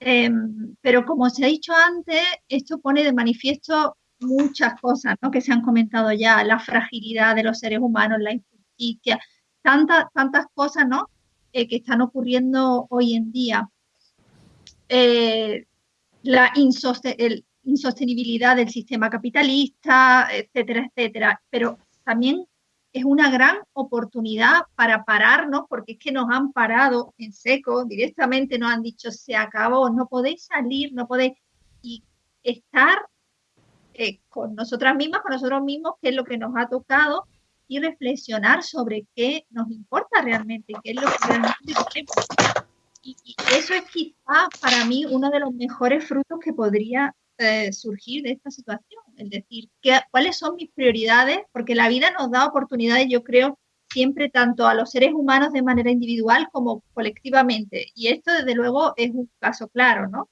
Em, pero como se ha dicho antes, esto pone de manifiesto muchas cosas ¿no? que se han comentado ya, la fragilidad de los seres humanos, la injusticia, tantas, tantas cosas ¿no? Eh, que están ocurriendo hoy en día. Eh, la el, insostenibilidad del sistema capitalista, etcétera, etcétera. Pero también es una gran oportunidad para pararnos, porque es que nos han parado en seco, directamente nos han dicho, se acabó, no podéis salir, no podéis, estar eh, con nosotras mismas, con nosotros mismos, qué es lo que nos ha tocado, y reflexionar sobre qué nos importa realmente, qué es lo que realmente queremos. Y, y eso es quizá para mí uno de los mejores frutos que podría eh, surgir de esta situación, es decir, ¿qué, cuáles son mis prioridades, porque la vida nos da oportunidades, yo creo, siempre tanto a los seres humanos de manera individual como colectivamente. Y esto, desde luego, es un caso claro, ¿no?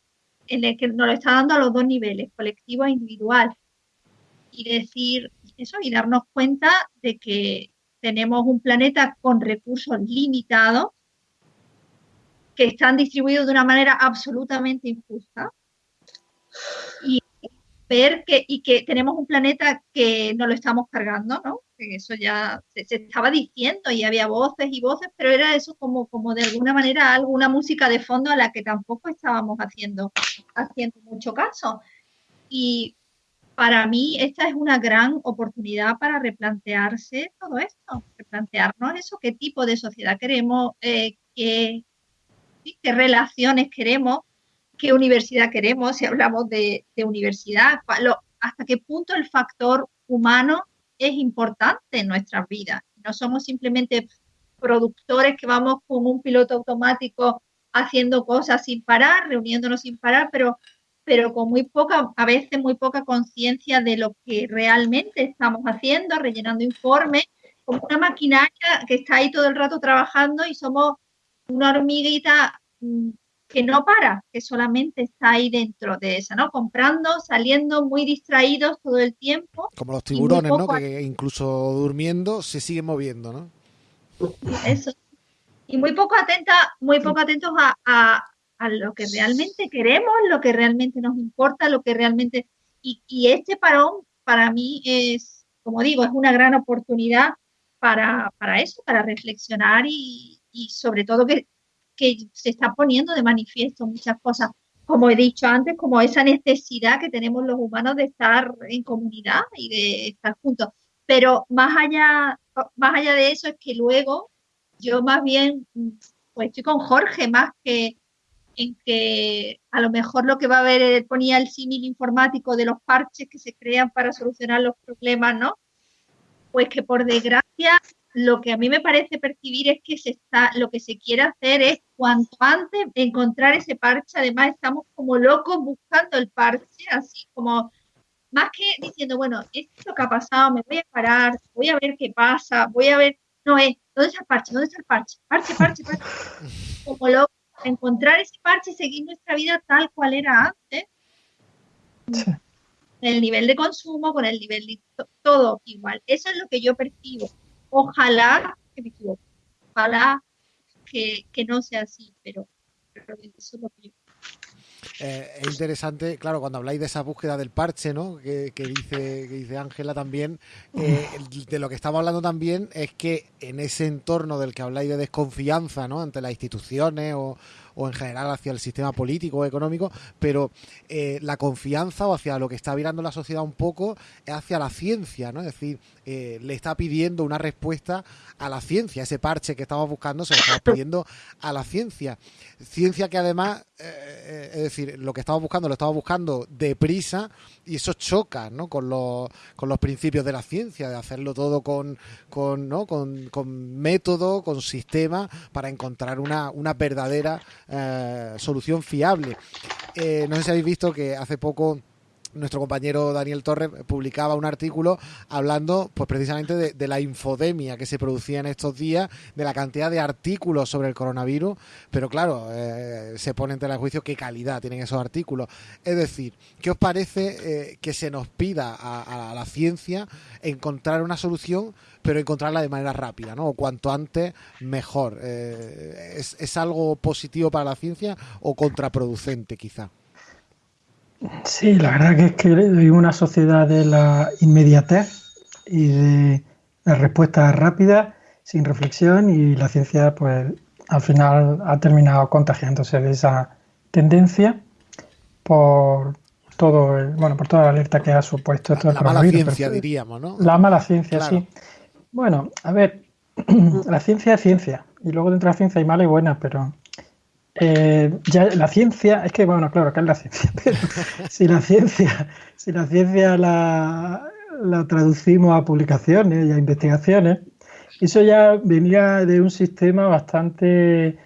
En el que nos lo está dando a los dos niveles, colectivo e individual. Y decir eso y darnos cuenta de que tenemos un planeta con recursos limitados que están distribuidos de una manera absolutamente injusta y ver que, y que tenemos un planeta que no lo estamos cargando, ¿no? Que eso ya se, estaba diciendo y había voces y voces, pero era eso como, como de alguna manera alguna música de fondo a la que tampoco estábamos haciendo, haciendo mucho caso. Y para mí esta es una gran oportunidad para replantearse todo esto, replantearnos eso, qué tipo de sociedad queremos, eh, qué, qué relaciones queremos, qué universidad queremos, si hablamos de, universidad, hasta qué punto el factor humano es importante en nuestras vidas. No somos simplemente productores que vamos con un piloto automático haciendo cosas sin parar, reuniéndonos sin parar, pero, pero con muy poca, a veces muy poca conciencia de lo que realmente estamos haciendo, rellenando informes, como una maquinaria que está ahí todo el rato trabajando y somos una hormiguita mm, que no para, que solamente está ahí dentro de esa, ¿no? Comprando, saliendo muy distraídos todo el tiempo. Como los tiburones, ¿no? Que incluso durmiendo se siguen moviendo, ¿no? Eso. Y muy poco atenta, muy poco atentos a, lo que realmente queremos, lo que realmente nos importa, lo que realmente. Y, y este parón para mí es, como digo, es una gran oportunidad para, para eso, para reflexionar y, y sobre todo que, que se está poniendo de manifiesto muchas cosas, como he dicho antes, como esa necesidad que tenemos los humanos de estar en comunidad y de estar juntos. Pero más allá, más allá de eso es que luego yo más bien pues estoy con Jorge más que en que a lo mejor lo que va a haber, ponía el símil informático de los parches que se crean para solucionar los problemas, ¿no? Pues que por desgracia lo que a mí me parece percibir es que se está, lo que se quiere hacer es cuanto antes encontrar ese parche. Además, estamos como locos buscando el parche, así como más que diciendo, bueno, esto es lo que ha pasado, me voy a parar, voy a ver qué pasa, voy a ver, no es, ¿dónde está el parche? ¿Dónde está el parche? Parche, parche, parche. *laughs* Como loco, encontrar ese parche y seguir nuestra vida tal cual era antes. El nivel de consumo, con el nivel de todo igual. Eso es lo que yo percibo Ojalá que ojalá que, no sea así, pero, es lo que eh, es interesante, claro, cuando habláis de esa búsqueda del parche, ¿no? Que, dice que dice Ángela también, de lo que estamos hablando también es que en ese entorno del que habláis de desconfianza, ¿no? Ante las instituciones o, o en general hacia el sistema político o económico, pero eh, la confianza o hacia lo que está virando la sociedad un poco es hacia la ciencia, ¿no? Es decir, eh, le está pidiendo una respuesta a la ciencia, ese parche que estamos buscando se lo estamos *laughs* pidiendo a la ciencia. Ciencia que además, eh, es decir, lo que estamos buscando lo estamos buscando deprisa y eso choca ¿no? con, los, con los principios de la ciencia, de hacerlo todo con, con, ¿no? con, con método, con sistema, para encontrar una, una verdadera eh, solución fiable. Eh, no sé si habéis visto que hace poco nuestro compañero Daniel Torres publicaba un artículo hablando pues precisamente de, la infodemia que se producía en estos días, de la cantidad de artículos sobre el coronavirus, pero claro, eh, se pone en tela de juicio qué calidad tienen esos artículos. Es decir, ¿qué os parece que se nos pida a, la ciencia encontrar una solución pero encontrarla de manera rápida, ¿no? O cuanto antes, mejor. Eh, ¿es, ¿Es algo positivo para la ciencia o contraproducente, quizá? Sí, la verdad que es que hay una sociedad de la inmediatez y de la respuesta rápida, sin reflexión, y la ciencia, pues, al final ha terminado contagiándose de esa tendencia por todo bueno, por toda la alerta que ha supuesto la, la mala ciencia, diríamos, ¿no? La mala ciencia, sí. Bueno, a ver, *clears throat* la ciencia es ciencia, y luego dentro de la ciencia hay mala y buena, pero eh, ya la ciencia, es que bueno, claro, acá es la ciencia, *laughs* pero si la ciencia, si la ciencia la, traducimos a publicaciones y a investigaciones, eso ya venía de un sistema bastante,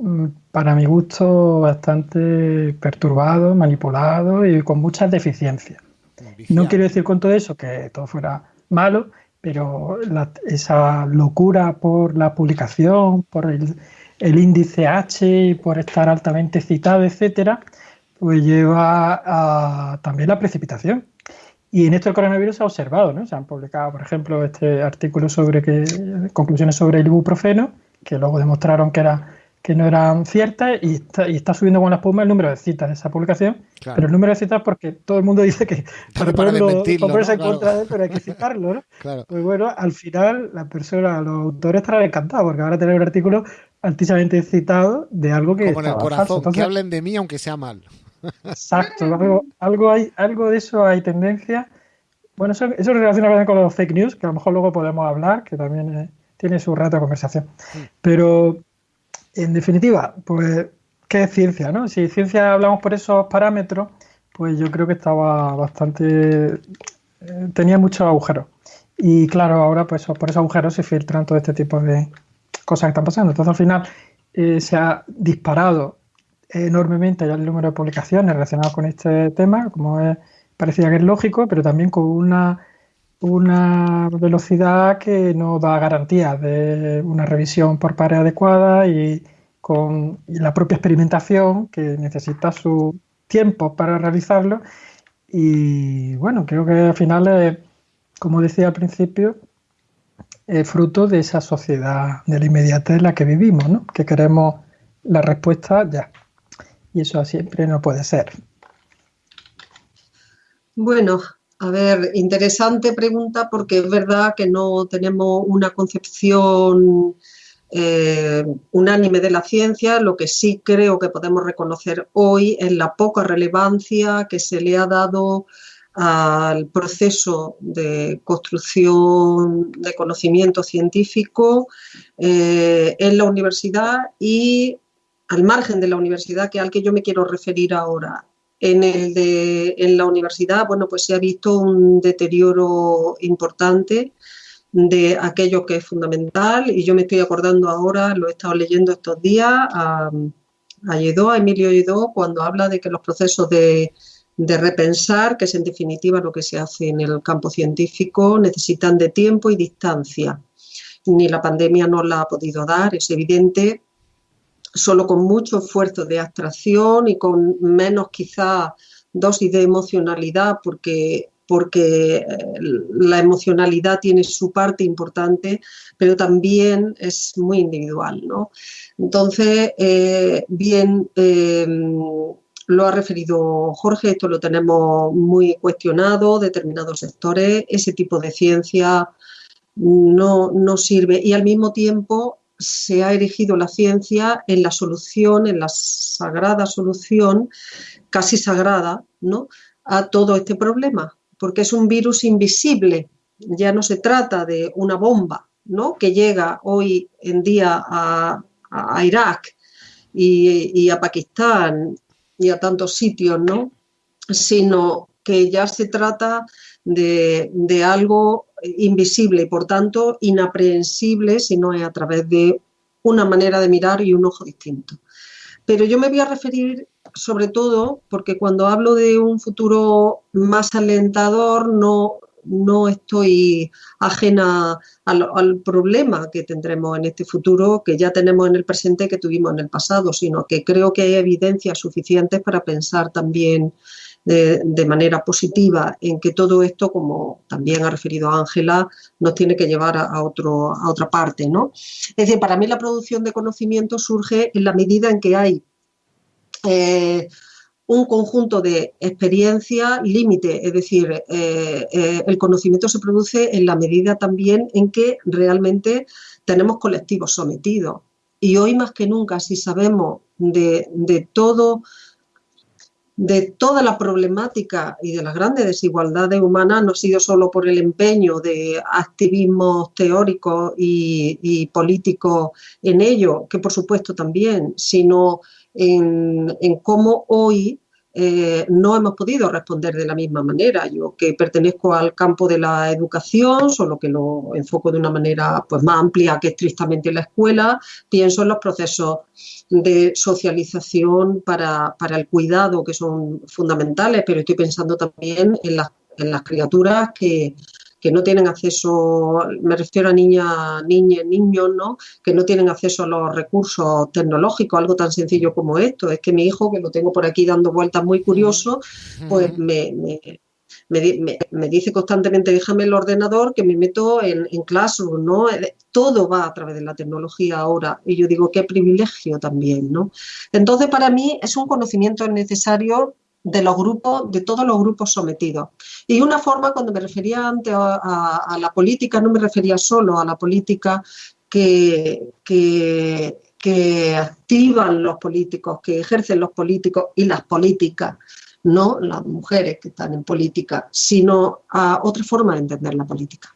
mm, para mi gusto, bastante perturbado, manipulado y con muchas deficiencias. No quiero decir con todo eso que todo fuera malo, pero esa locura por la publicación, por el, índice H por estar altamente citado, etcétera, pues lleva a, también la precipitación. Y en esto el coronavirus se ha observado, ¿no? Se han publicado, por ejemplo, este artículo sobre que conclusiones sobre el ibuprofeno, que luego demostraron que era que no eran ciertas y está, subiendo con la espuma el número de citas de esa publicación, pero el número de citas porque todo el mundo *laughs* dice que para, ponerlo, en contra de él, pero hay que citarlo, ¿no? *laughs* Pues bueno, al final la persona, los autores estarán encantados porque van a tener un artículo altísimamente citado de algo que Como en el corazón, que hablen de mí aunque sea mal. Exacto, algo, hay, algo de eso hay tendencia. Bueno, eso, eso relaciona con los fake news, que a lo mejor luego podemos hablar, que también eh, tiene su rato de conversación. Pero en definitiva, pues, ¿qué es ciencia? No? Si ciencia hablamos por esos parámetros, pues yo creo que estaba bastante. Eh, tenía muchos agujeros. Y claro, ahora pues por esos agujeros se filtran todo este tipo de cosas que están pasando. Entonces al final eh, se ha disparado enormemente ya el número de publicaciones relacionadas con este tema, como es, parecía que es lógico, pero también con una, una velocidad que no da garantías de una revisión por pares adecuada y con la propia experimentación que necesita su tiempo para realizarlo. Y bueno, creo que al final, como decía al principio, es fruto de esa sociedad de la inmediatez en la que vivimos, ¿no? que queremos la respuesta ya. Y eso siempre no puede ser. Bueno, a ver, interesante pregunta porque es verdad que no tenemos una concepción eh, unánime de la ciencia. Lo que sí creo que podemos reconocer hoy es la poca relevancia que se le ha dado al proceso de construcción de conocimiento científico eh, en la universidad y al margen de la universidad, que al que yo me quiero referir ahora. En, el de, en la universidad, bueno, pues se ha visto un deterioro importante de aquello que es fundamental y yo me estoy acordando ahora, lo he estado leyendo estos días, a, a Emilio Lledó, cuando habla de que los procesos de, de repensar, que es en definitiva lo que se hace en el campo científico, necesitan de tiempo y distancia. Ni la pandemia nos la ha podido dar, es evidente, solo con mucho esfuerzo de abstracción y con menos quizá dosis de emocionalidad, porque, porque eh, la emocionalidad tiene su parte importante, pero también es muy individual. ¿no? Entonces, eh, bien, eh, lo ha referido Jorge, esto lo tenemos muy cuestionado, determinados sectores, ese tipo de ciencia no, no sirve y al mismo tiempo se ha erigido la ciencia en la solución, en la sagrada solución, casi sagrada, ¿no? a todo este problema, porque es un virus invisible. Ya no se trata de una bomba ¿no? que llega hoy en día a, Irak y, a Pakistán y a tantos sitios, ¿no? sino que ya se trata de, de algo invisible y por tanto inaprehensible si no es a través de una manera de mirar y un ojo distinto. Pero yo me voy a referir sobre todo porque cuando hablo de un futuro más alentador no, no estoy ajena al, al, problema que tendremos en este futuro, que ya tenemos en el presente, que tuvimos en el pasado, sino que creo que hay evidencias suficientes para pensar también de, manera positiva en que todo esto, como también ha referido Ángela, nos tiene que llevar a, otro, a otra parte. ¿no? Es decir, para mí la producción de conocimiento surge en la medida en que hay eh, un conjunto de experiencia límite, es decir, eh, eh, el conocimiento se produce en la medida también en que realmente tenemos colectivos sometidos. Y hoy más que nunca, si sabemos de, de todo de toda la problemática y de las grandes desigualdades humanas no ha sido solo por el empeño de activismos teóricos y, políticos en ello, que por supuesto también, sino en, en cómo hoy eh, no hemos podido responder de la misma manera. Yo que pertenezco al campo de la educación, solo que lo enfoco de una manera pues, más amplia que estrictamente la escuela, pienso en los procesos de socialización para, el cuidado que son fundamentales, pero estoy pensando también en las, criaturas que, que no tienen acceso, me refiero a niñas, niñas, niños, ¿no? Que no tienen acceso a los recursos tecnológicos, algo tan sencillo como esto. Es que mi hijo, que lo tengo por aquí dando vueltas muy curioso, pues me, me, dice constantemente, déjame el ordenador que me meto en, en Classroom, ¿no? Eh, todo va a través de la tecnología ahora y yo digo, qué privilegio también, ¿no? Entonces, para mí es un conocimiento necesario de los grupos, de todos los grupos sometidos. Y una forma, cuando me refería antes a, la política, no me refería solo a la política que, que, que, activan los políticos, que ejercen los políticos y las políticas, no las mujeres que están en política, sino a otra forma de entender la política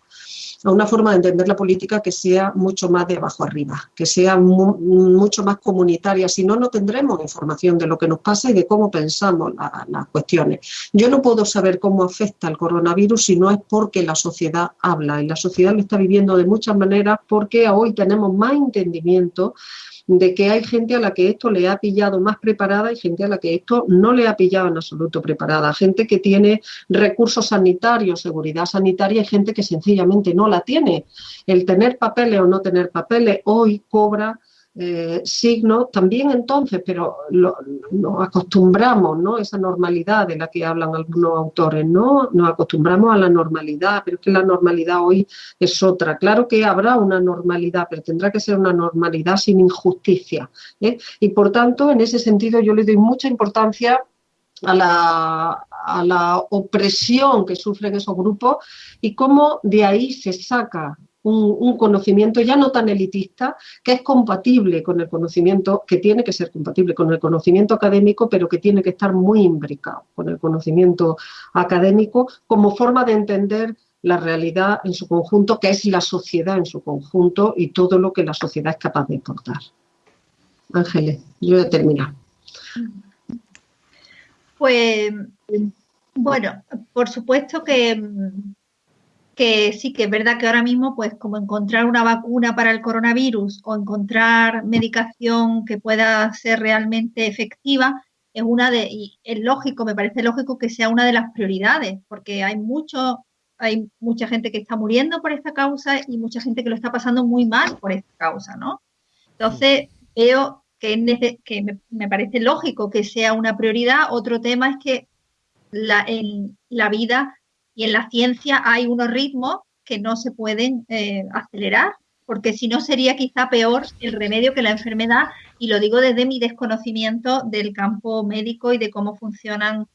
a una forma de entender la política que sea mucho más de abajo arriba, que sea mucho más comunitaria. Si no, no tendremos información de lo que nos pasa y de cómo pensamos las cuestiones. Yo no puedo saber cómo afecta el coronavirus si no es porque la sociedad habla y la sociedad lo está viviendo de muchas maneras porque hoy tenemos más entendimiento de que hay gente a la que esto le ha pillado más preparada y gente a la que esto no le ha pillado en absoluto preparada. Gente que tiene recursos sanitarios, seguridad sanitaria y gente que sencillamente no la tiene. El tener papeles o no tener papeles hoy cobra eh, signos también entonces, pero nos acostumbramos, ¿no? Esa normalidad de la que hablan algunos autores, ¿no? Nos acostumbramos a la normalidad, pero es que la normalidad hoy es otra. Claro que habrá una normalidad, pero tendrá que ser una normalidad sin injusticia. ¿eh? Y por tanto, en ese sentido, yo le doy mucha importancia a la, a la, opresión que sufren esos grupos y cómo de ahí se saca un, conocimiento ya no tan elitista, que es compatible con el conocimiento, que tiene que ser compatible con el conocimiento académico, pero que tiene que estar muy imbricado con el conocimiento académico como forma de entender la realidad en su conjunto, que es la sociedad en su conjunto y todo lo que la sociedad es capaz de aportar. Ángeles, yo he terminado. Pues, bueno, por supuesto que que sí que es verdad que ahora mismo, pues como encontrar una vacuna para el coronavirus o encontrar medicación que pueda ser realmente efectiva, es una de, y es lógico, me parece lógico que sea una de las prioridades, porque hay mucho, hay mucha gente que está muriendo por esta causa y mucha gente que lo está pasando muy mal por esta causa, ¿no? Entonces, veo que, que me, me, parece lógico que sea una prioridad. Otro tema es que la, en la vida y en la ciencia hay unos ritmos que no se pueden eh, acelerar, porque si no sería quizá peor el remedio que la enfermedad, y lo digo desde mi desconocimiento del campo médico y de cómo funcionan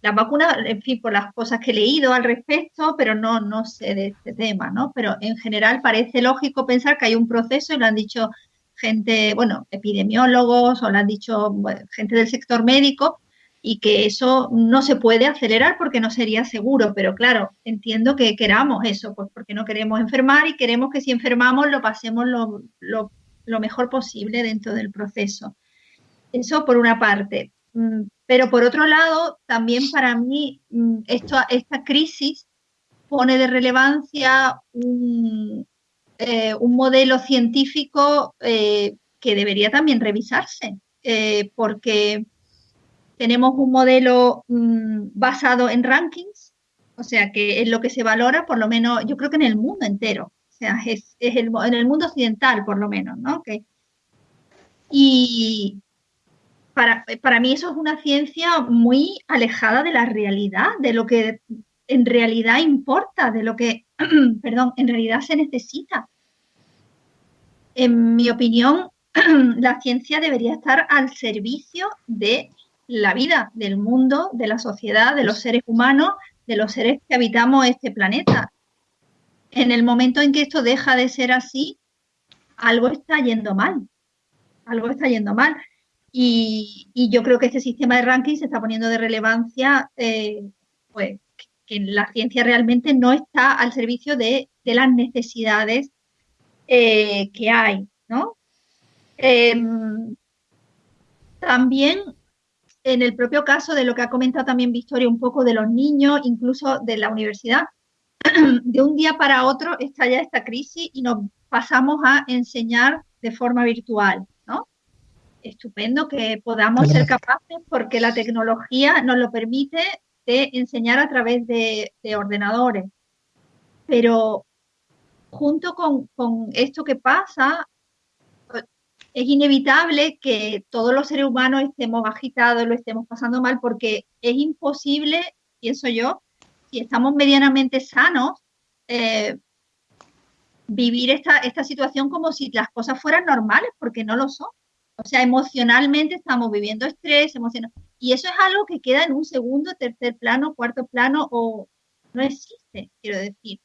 las vacunas, en fin, por las cosas que he leído al respecto, pero no, no sé de este tema, ¿no? Pero en general parece lógico pensar que hay un proceso, y lo han dicho gente, bueno, epidemiólogos o lo han dicho gente del sector médico, y que eso no se puede acelerar porque no sería seguro, pero claro, entiendo que queramos eso, pues porque no queremos enfermar y queremos que si enfermamos lo pasemos lo, mejor posible dentro del proceso. Eso por una parte. Mm, pero por otro lado, también para mí mm, esta crisis pone de relevancia un, eh, modelo científico eh, que debería también revisarse, eh, porque tenemos un modelo mm, basado en rankings, o sea, que es lo que se valora, por lo menos, yo creo que en el mundo entero, o sea, es, el, en el mundo occidental, por lo menos, ¿no? y para, para mí eso es una ciencia muy alejada de la realidad, de lo que en realidad importa, de lo que, *clears throat* perdón, en realidad se necesita. En mi opinión, *clears throat* la ciencia debería estar al servicio de la vida del mundo, de la sociedad, de los seres humanos, de los seres que habitamos este planeta. En el momento en que esto deja de ser así, algo está yendo mal. Algo está yendo mal. Y, yo creo que este sistema de ranking se está poniendo de relevancia, eh, pues que la ciencia realmente no está al servicio de, las necesidades eh, que hay, ¿no? Em, también en el propio caso de lo que ha comentado también Victoria, un poco de los niños, incluso de la universidad, *clears throat* de un día para otro estalla esta crisis y nos pasamos a enseñar de forma virtual, ¿no? Estupendo que podamos ser capaces, porque la tecnología nos lo permite, de enseñar a través de, ordenadores. pero junto con, con esto que pasa, es inevitable que todos los seres humanos estemos agitados, lo estemos pasando mal, porque es imposible, pienso yo, si estamos medianamente sanos, eh, vivir esta, situación como si las cosas fueran normales, porque no lo son. O sea, emocionalmente estamos viviendo estrés, emocional. Y eso es algo que queda en un segundo, tercer plano, cuarto plano o no existe, quiero decir.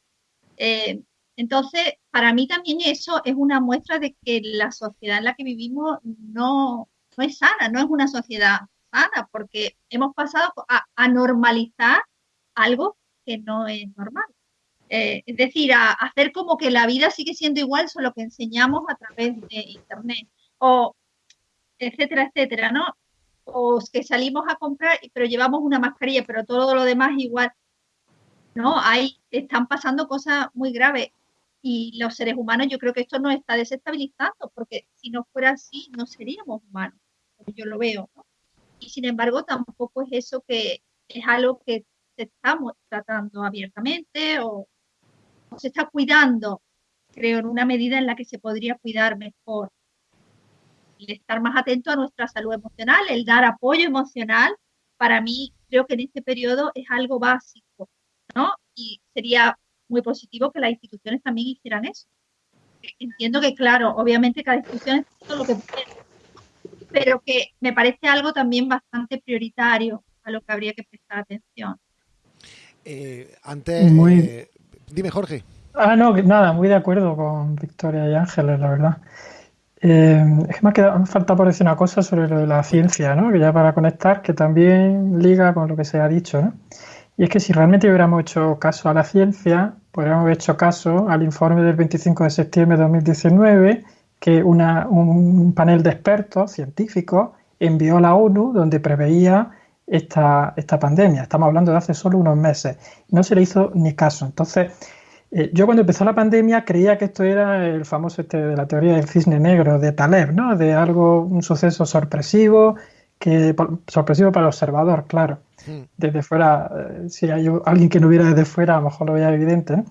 Eh, entonces, para mí también eso es una muestra de que la sociedad en la que vivimos no, no es sana, no es una sociedad sana, porque hemos pasado a, normalizar algo que no es normal. Eh, es decir, a, hacer como que la vida sigue siendo igual, solo que enseñamos a través de Internet, o etcétera, etcétera, ¿no? O que salimos a comprar, pero llevamos una mascarilla, pero todo lo demás igual. No, ahí están pasando cosas muy graves y los seres humanos, yo creo que esto nos está desestabilizando, porque si no fuera así, no seríamos humanos, yo lo veo, ¿no? Y sin embargo, tampoco es eso que es algo que está tratando abiertamente o, se está cuidando, creo, en una medida en la que se podría cuidar mejor. El estar más atento a nuestra salud emocional, el dar apoyo emocional, para mí creo que en este periodo es algo básico, ¿no? Y sería muy positivo que las instituciones también hicieran eso. Entiendo que, claro, obviamente cada institución es todo lo que puede, pero que me parece algo también bastante prioritario a lo que habría que prestar atención. Eh, antes, eh, dime Jorge. Ah, no, nada, muy de acuerdo con Victoria y Ángeles, la verdad. Eh, es que me, ha quedado, me falta por decir una cosa sobre lo de la ciencia, ¿no? Que ya para conectar, que también liga con lo que se ha dicho, ¿no? Y es que si realmente hubiéramos hecho caso a la ciencia, podríamos haber hecho caso al informe del 25 de septiembre de 2019 que un panel de expertos científicos envió a la ONU donde preveía esta, esta pandemia. Estamos hablando de hace solo unos meses. No se le hizo ni caso. Entonces, eh, yo cuando empezó la pandemia creía que esto era el famoso este de la teoría del cisne negro de Taleb, ¿no? De algo, un suceso sorpresivo, que sorpresivo para el observador, claro. Desde fuera, eh, si hay alguien que no viera desde fuera, a lo mejor lo veía evidente,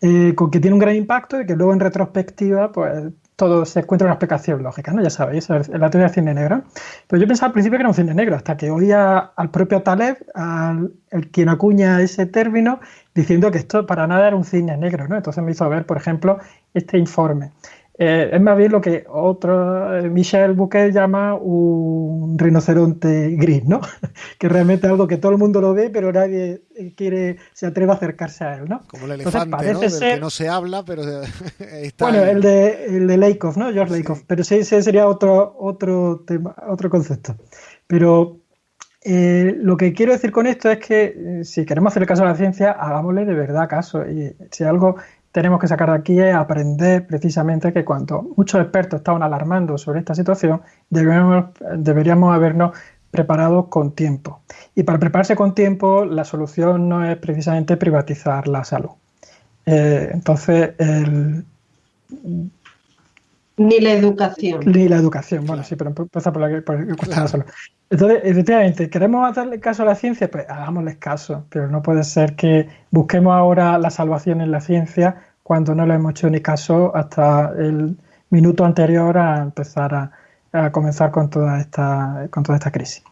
eh, con que tiene un gran impacto y que luego en retrospectiva, pues todo se encuentra una explicación lógica, ¿no? Ya sabéis, la teoría del cine negro. Pero yo pensaba al principio que era un cine negro, hasta que oía al propio Taleb, al el quien acuña ese término, diciendo que esto para nada era un cine negro, ¿no? Entonces me hizo ver, por ejemplo, este informe. Eh, es más bien lo que otro, eh, Michel Bouquet llama un rinoceronte gris, ¿no? *laughs* que realmente es algo que todo el mundo lo ve, pero nadie eh, quiere, se atreve a acercarse a él, ¿no? Como el elefante, ¿no? Del que no se habla, pero *laughs* está... Bueno, el de, el de Lakoff, ¿no? George Lakoff, pero sí, ese sería otro, otro, tema, otro concepto. Pero lo que quiero decir con esto es que si queremos hacer caso a la ciencia, hagámosle de verdad caso. Y si algo tenemos que sacar de aquí es aprender precisamente que cuando muchos expertos estaban alarmando sobre esta situación, deberíamos habernos preparado con tiempo. Y para prepararse con tiempo, la solución no es precisamente privatizar la salud. Eh, entonces, Ni la educación. Ni la educación, bueno, sí, pero empieza por la que la salud. Entonces, efectivamente, ¿queremos hacerle caso a la ciencia? Pues hagámosles caso, pero no puede ser que busquemos ahora la salvación en la ciencia cuando no le hemos hecho ni caso hasta el minuto anterior a empezar a, comenzar con toda esta, con toda esta crisis.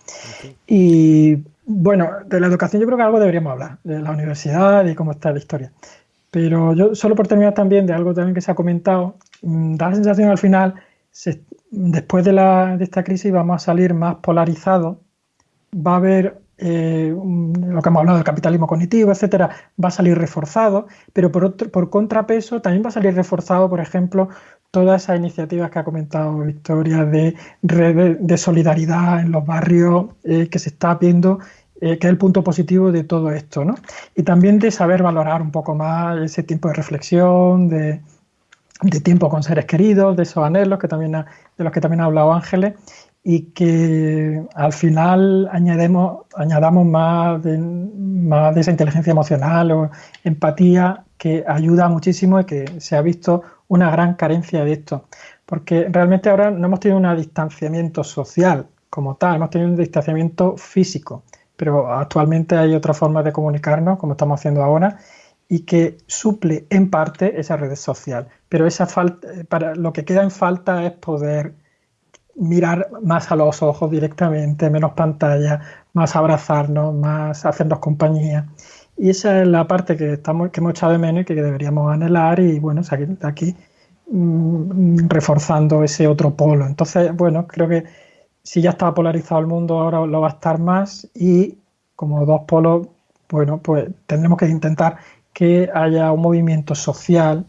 Y bueno, de la educación yo creo que algo deberíamos hablar, de la universidad y cómo está la historia. Pero yo, solo por terminar también de algo también que se ha comentado, mm, da la sensación al final, después de, la, de esta crisis vamos a salir más polarizados, va a haber eh, lo que hemos hablado del capitalismo cognitivo, etcétera, va a salir reforzado, pero por, por contrapeso también va a salir reforzado, por ejemplo, todas esas iniciativas que ha comentado Victoria de red de solidaridad en los barrios eh, que se está viendo, eh, que es el punto positivo de todo esto, ¿no? Y también de saber valorar un poco más ese tiempo de reflexión, de, de tiempo con seres queridos, de esos anhelos que también de los que también ha hablado Ángeles y que al final añadamos más de, más de esa inteligencia emocional o empatía que ayuda muchísimo y que se ha visto una gran carencia de esto. Porque realmente ahora no hemos tenido un distanciamiento social como tal, hemos tenido un distanciamiento físico, pero actualmente hay otra forma de comunicarnos, como estamos haciendo ahora, y que suple en parte esa red social. Pero esa falta, para, lo que queda en falta es poder mirar más a los ojos directamente, menos pantalla, más abrazarnos, más hacernos compañía. Y esa es la parte que, estamos, que hemos echado de menos y que deberíamos anhelar y bueno, aquí, aquí mm, reforzando ese otro polo. Entonces, bueno, creo que si ya estaba polarizado el mundo, ahora lo va a estar más y como dos polos, bueno, pues tendremos que intentar que haya un movimiento social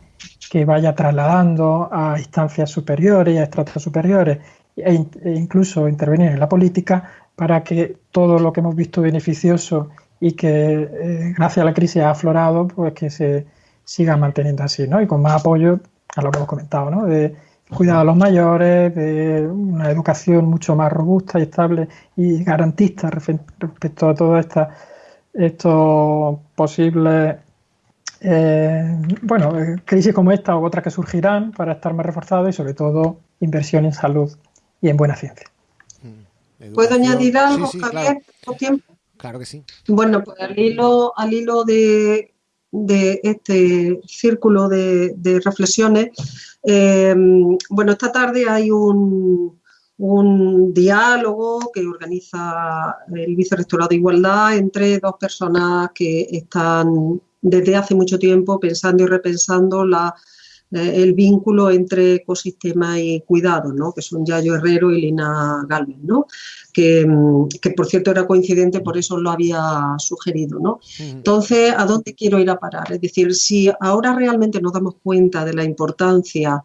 que vaya trasladando a instancias superiores, a estratos superiores e, e, incluso intervenir en la política para que todo lo que hemos visto beneficioso y que eh, gracias a la crisis ha aflorado, pues que se siga manteniendo así, ¿no? Y con más apoyo a lo que hemos comentado, ¿no? De cuidado a los mayores, de una educación mucho más robusta y estable y garantista respecto a estas estos posibles eh, bueno, eh, crisis como esta o otras que surgirán para estar más reforzados y sobre todo inversión en salud y en buena ciencia. Mm. ¿Puedo añadir algo, Javier? Claro. claro. que sí. Bueno, pues al hilo, al hilo de, este círculo de, reflexiones, eh, bueno, esta tarde hay un, un diálogo que organiza el Vicerrectorado de Igualdad entre dos personas que están desde hace mucho tiempo pensando y repensando la, el vínculo entre ecosistema y cuidado, ¿no? que son Yayo Herrero y Lina Galvez, ¿no? que, mm, que, por cierto era coincidente, por eso lo había sugerido. ¿no? Entonces, ¿a dónde quiero ir a parar? Es decir, si ahora realmente nos damos cuenta de la importancia,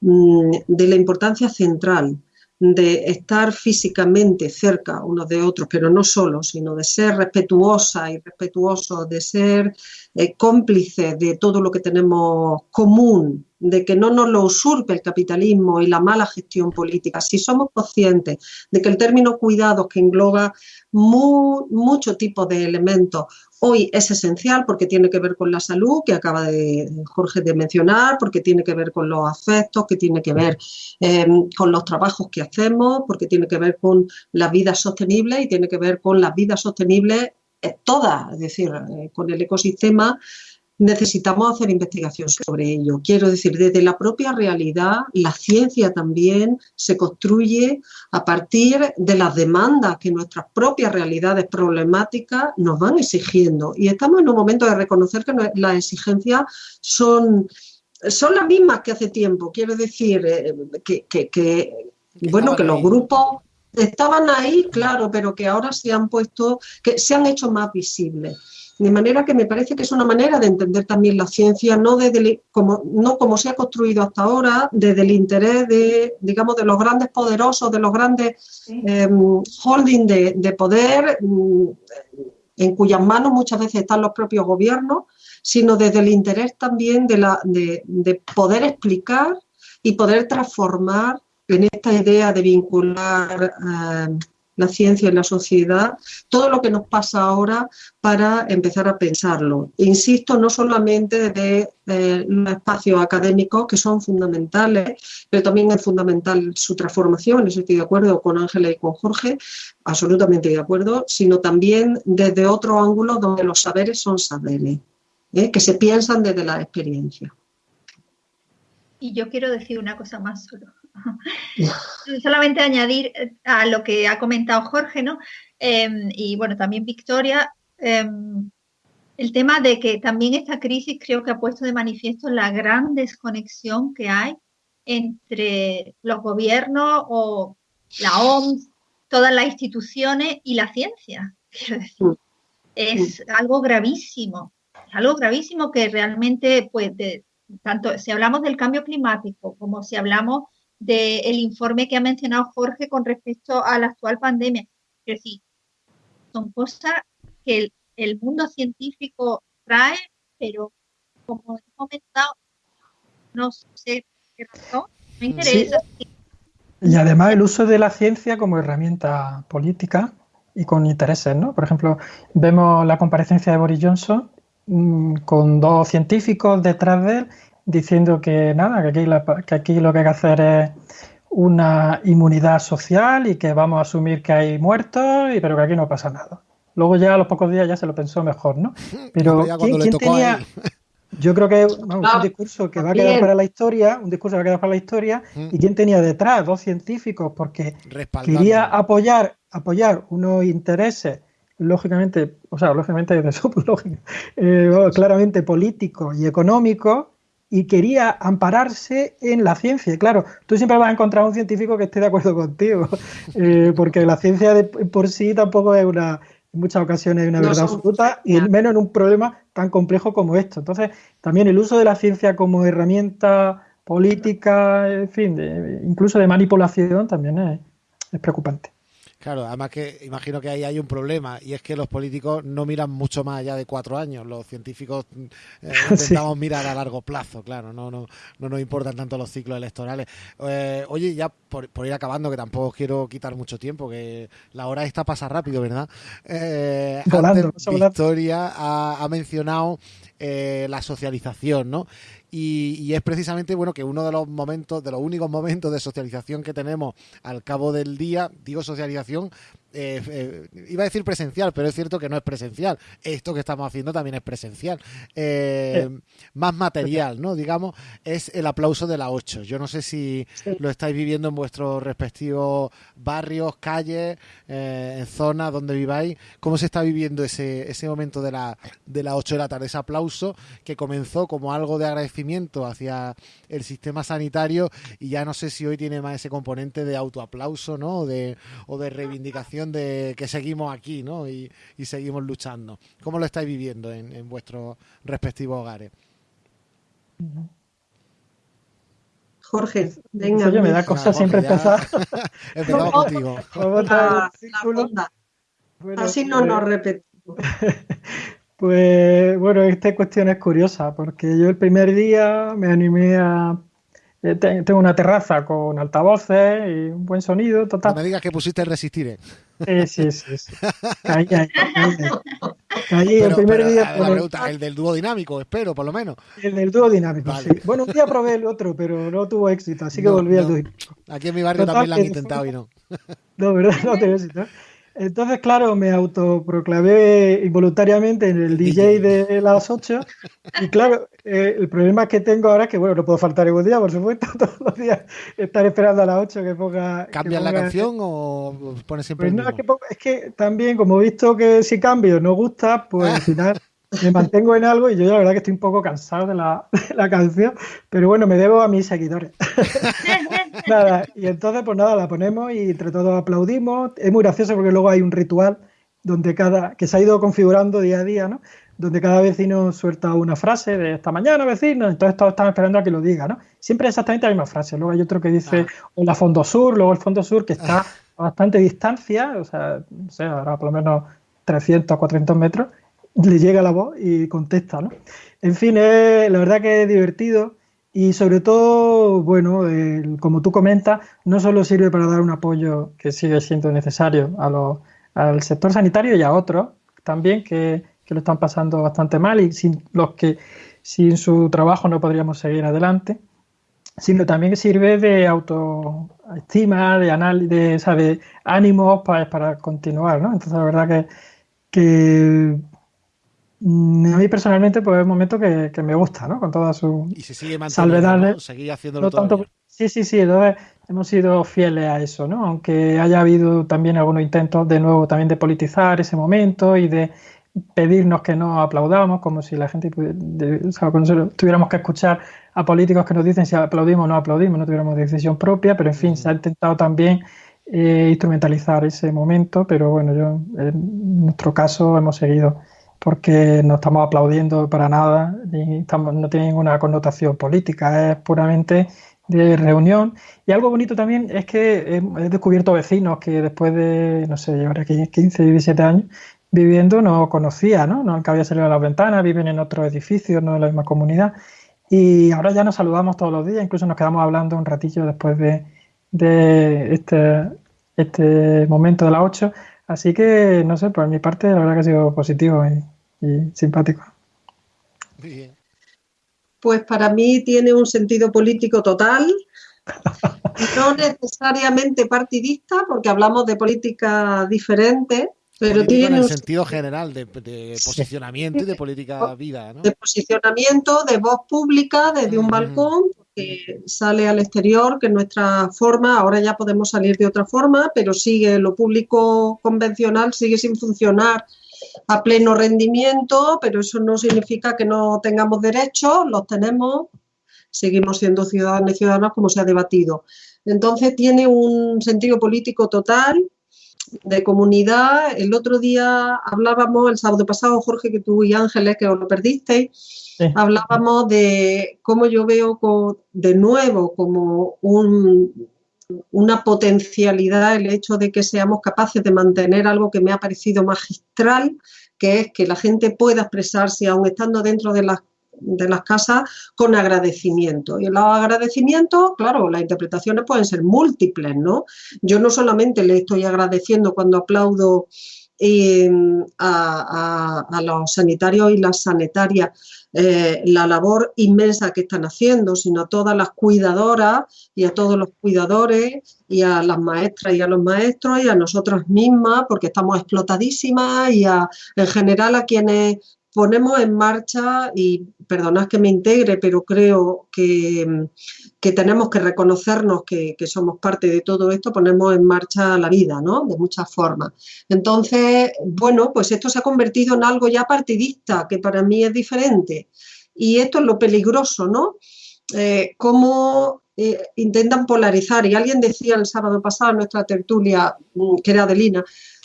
mm, de la importancia central de estar físicamente cerca unos de otros, pero no solo, sino de ser respetuosa y respetuoso, de ser eh, cómplice de todo lo que tenemos común, de que no nos lo usurpe el capitalismo y la mala gestión política. Si somos conscientes de que el término cuidados, que engloba mucho tipo de elementos, hoy es esencial porque tiene que ver con la salud, que acaba de Jorge de mencionar, porque tiene que ver con los afectos, que tiene que ver eh, con los trabajos que hacemos, porque tiene que ver con la vida sostenible y tiene que ver con las vidas sostenibles eh, todas, es decir, eh, con el ecosistema necesitamos hacer investigación sobre ello. Quiero decir, desde la propia realidad, la ciencia también se construye a partir de las demandas que nuestras propias realidades problemáticas nos van exigiendo. Y estamos en un momento de reconocer que las exigencias son, son las mismas que hace tiempo. Quiero decir, eh, que, bueno, que los grupos estaban ahí, claro, pero que ahora se han puesto, que se han hecho más visibles. De manera que me parece que es una manera de entender también la ciencia, no, desde como, no como se ha construido hasta ahora, desde el interés de, digamos, de los grandes poderosos, de los grandes em, holdings de, poder, mm, en cuyas manos muchas veces están los propios gobiernos, sino desde el interés también de, la, de, de poder explicar y poder transformar en esta idea de vincular em, la ciencia y la sociedad, todo lo que nos pasa ahora para empezar a pensarlo. Insisto, no solamente de los espacios académicos que son fundamentales, pero también es fundamental su transformación, eso estoy de acuerdo con Ángela y con Jorge, absolutamente de acuerdo, sino también desde otro ángulo donde los saberes son saberes, ¿eh? que se piensan desde la experiencia. Y yo quiero decir una cosa más solo. *laughs* Solamente añadir eh, a lo que ha comentado Jorge, ¿no? Em, y bueno, también Victoria, em, el tema de que también esta crisis creo que ha puesto de manifiesto la gran desconexión que hay entre los gobiernos o la OMS, todas las instituciones y la ciencia. *laughs* Quiero decir, es algo gravísimo, es algo gravísimo que realmente, pues, tanto si hablamos del cambio climático como si hablamos del informe que ha mencionado Jorge con respecto a la actual pandemia. Es decir, son cosas que el, mundo científico trae, pero como he comentado, no sé qué razón, me interesa. Y además el uso de la ciencia como herramienta política y con intereses, ¿no? Por ejemplo, vemos la comparecencia de Boris Johnson mm, con dos científicos detrás de él diciendo que nada, que aquí, que aquí lo que hay que hacer es una inmunidad social y que vamos a asumir que hay muertos, y, pero que aquí no pasa nada. Luego ya a los pocos días ya se lo pensó mejor, ¿no? *laughs* Pero ¿quién, tenía, *laughs* Yo creo que es un discurso que va a quedar para la historia, un discurso que va a quedar para la historia. Mm. ¿Y quién tenía detrás? Dos científicos, porque quería apoyar, apoyar unos intereses, lógicamente, o sea, lógicamente *laughs* de su lógica, eh, claramente políticos y económicos, y quería ampararse en la ciencia. Claro, tú siempre vas a encontrar un científico que esté de acuerdo contigo, *laughs* eh, porque la ciencia de, por sí tampoco es una, en muchas ocasiones una verdad absoluta, y menos en un problema tan complejo como esto. Entonces, también el uso de la ciencia como herramienta política, en fin, incluso de manipulación, también es preocupante. Claro, además que imagino que ahí hay un problema y es que los políticos no miran mucho más allá de cuatro años. Los científicos eh, *laughs* intentamos mirar a largo plazo, claro, no, no, no nos importan tanto los ciclos electorales. Eh, oye, ya por, ir acabando, que tampoco quiero quitar mucho tiempo, que la hora esta pasa rápido, ¿verdad? Eh, Victoria ha, ha mencionado eh, la socialización, ¿no? Y, es precisamente bueno que uno de los momentos, de los únicos momentos de socialización que tenemos al cabo del día, digo socialización, eh, eh, iba a decir presencial, pero es cierto que no es presencial. Esto que estamos haciendo también es presencial. Eh, más material, ¿no? Digamos, es el aplauso de la 8. Yo no sé si lo estáis viviendo en vuestros respectivos barrios, calles, en zonas donde viváis. ¿Cómo se está viviendo ese, ese momento de la, de las 8 de la tarde? Ese aplauso que comenzó como algo de agradecimiento hacia el sistema sanitario y ya no sé si hoy tiene más ese componente de autoaplauso, ¿no? de, o de reivindicación de que seguimos aquí ¿no? y, seguimos luchando. ¿Cómo lo estáis viviendo en, vuestros respectivos hogares? Jorge, venga. Oye, me da cosa siempre empezar. Empezamos *laughs* contigo. Así no nos repetimos. *laughs* Pues bueno, esta cuestión es curiosa, porque yo el primer día me animé a eh, tengo una terraza con altavoces y un buen sonido, total. No me digas que pusiste resistir, ¿eh? Sí, sí, sí. Ahí, ahí, ahí, el primer día. el del dúo dinámico, espero, por lo menos. El del dúo dinámico, sí. Bueno, un día probé el otro, pero no tuvo éxito, así que volví al dúo. Aquí en mi barrio también lo han intentado y no. No, ¿verdad? *laughs* No tengo éxito. Entonces, claro, me autoproclamé involuntariamente en el DJ de las 8. Y claro, eh, el problema que tengo ahora es que, bueno, no puedo faltar ningún día, por supuesto, *laughs* todos los días estar esperando a las 8 que ponga. ¿Cambias la canción o pones siempre pues no, es que, es que, también, como he visto que si cambio no gusta, pues al final *laughs* me mantengo en algo y yo la verdad que estoy un poco cansado de la, *laughs* canción, pero bueno, me debo a mis seguidores. Nada, y entonces pues nada, la ponemos y entre todos aplaudimos. Es muy gracioso porque luego hay un ritual donde cada que se ha ido configurando día a día, ¿no? Donde cada vecino suelta una frase de esta mañana, vecino, entonces todos están esperando a que lo diga, ¿no? Siempre exactamente la misma frase. Luego hay otro que dice, ah. hola Fondo Sur, luego el Fondo Sur que está a bastante distancia, o sea, no sé, ahora por lo menos 300, 400 metros, le llega la voz y contesta, ¿no? En fin, la verdad que es divertido y sobre todo, bueno, como tú comentas, no solo sirve para dar un apoyo que sigue siendo necesario a al sector sanitario y a otros también que, que, lo están pasando bastante mal y sin los que sin su trabajo no podríamos seguir adelante, sino también sirve de autoestima, de análisis, de, ánimos para, para continuar, ¿no? Entonces la verdad que, que a mí personalmente, pues es un momento que, me gusta, ¿no? Con toda su y se sigue salvedades. ¿no? haciéndolo todo Sí, sí, sí. Entonces hemos sido fieles a eso, ¿no? Aunque haya habido también algunos intentos de nuevo también de politizar ese momento y de pedirnos que no aplaudamos, como si la gente, o sea, tuviéramos que escuchar a políticos que nos dicen si aplaudimos o no aplaudimos, no tuviéramos decisión propia, pero en fin, se ha intentado también eh, instrumentalizar ese momento, pero bueno, yo en nuestro caso hemos seguido porque no estamos aplaudiendo para nada, ni no tiene ninguna connotación política, es puramente de reunión. Y algo bonito también es que he, descubierto vecinos que después de, no sé, llevar aquí 15, 17 años viviendo no conocía, ¿no? No había salido a las ventanas, viven en otro edificio, no en la misma comunidad. Y ahora ya nos saludamos todos los días, incluso nos quedamos hablando un ratillo después de, de este, este momento de las 8. Así que, no sé, por mi parte, la verdad que ha sido positivo y, simpático. Bien. Pues para mí tiene un sentido político total, *laughs* no necesariamente partidista, porque hablamos de política diferente, pero tiene en el sentido general de, de posicionamiento y de política vida, ¿no? de posicionamiento, de voz pública desde un balcón que sale al exterior, que es nuestra forma, ahora ya podemos salir de otra forma, pero sigue lo público convencional, sigue sin funcionar a pleno rendimiento, pero eso no significa que no tengamos derechos, los tenemos, seguimos siendo ciudadanos y ciudadanas como se ha debatido. Entonces tiene un sentido político total de comunidad. El otro día hablábamos, el sábado pasado, Jorge, que tú y Ángeles, que os lo perdisteis, Sí. hablábamos de cómo yo veo de nuevo como un- una potencialidad el hecho de que seamos capaces de mantener algo que me ha parecido magistral, que es que la gente pueda expresarse, aun estando dentro de las, de las casas, con agradecimiento. Y los agradecimientos, claro, las interpretaciones pueden ser múltiples, ¿no? Yo no solamente le estoy agradeciendo cuando aplaudo a, a- a los sanitarios y las sanitarias eh, la labor inmensa que están haciendo, sino a todas las cuidadoras y a todos los cuidadores y a las maestras y a los maestros y a nosotras mismas, porque estamos explotadísimas y a, en general a quienes ponemos en marcha, y perdonad que me integre, pero creo que, que tenemos que reconocernos que, que somos parte de todo esto, ponemos en marcha la vida, ¿no? De muchas formas. Entonces, bueno, pues esto se ha convertido en algo ya partidista, que para mí es diferente. Y esto es lo peligroso, ¿no? Eh, cómo eh, intentan polarizar. Y alguien decía el sábado pasado en nuestra tertulia, mm, que era Adelina,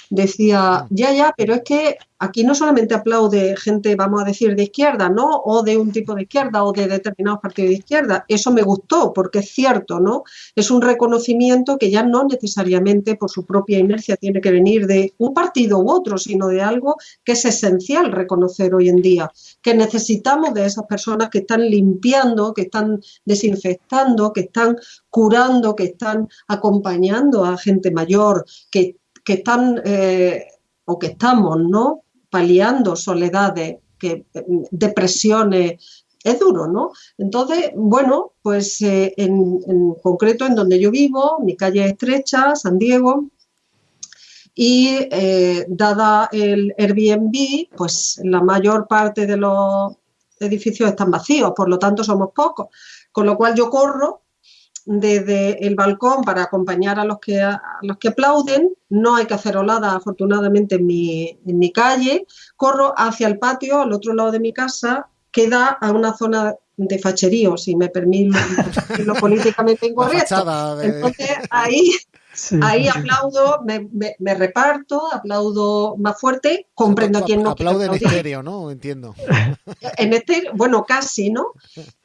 decía, ya, ya, pero es que aquí no solamente aplaude gente, vamos a decir, de izquierda, ¿no? O de un tipo de izquierda o de determinados partidos de izquierda. Eso me gustó porque es cierto, ¿no? Es un reconocimiento que ya no necesariamente por su propia inercia tiene que venir de un partido u otro, sino de algo que es esencial reconocer hoy en día, que necesitamos de esas personas que están limpiando, que están desinfectando, que están curando, que están acompañando a gente mayor, que que están eh, o que estamos, ¿no? Paliando soledades, que, depresiones. Es duro, ¿no? Entonces, bueno, pues eh, en, concreto en donde yo vivo, mi calle es estrecha, San Diego, y eh, dada el Airbnb, pues la mayor parte de los edificios están vacíos, por lo tanto somos pocos, con lo cual yo corro desde el balcón para acompañar a los que, a los que aplauden. No hay cacerolada, afortunadamente, en mi, en mi calle. Corro hacia el patio, al otro lado de mi casa, que da a una zona de facherío, si me permite *laughs* lo políticamente incorrecto. De... Entonces, ahí, sí. ahí aplaudo, me, me, me, reparto, aplaudo más fuerte, comprendo a quien no Aplaude en estéreo, ¿no? Entiendo. *laughs* En estéreo, bueno, casi, ¿no?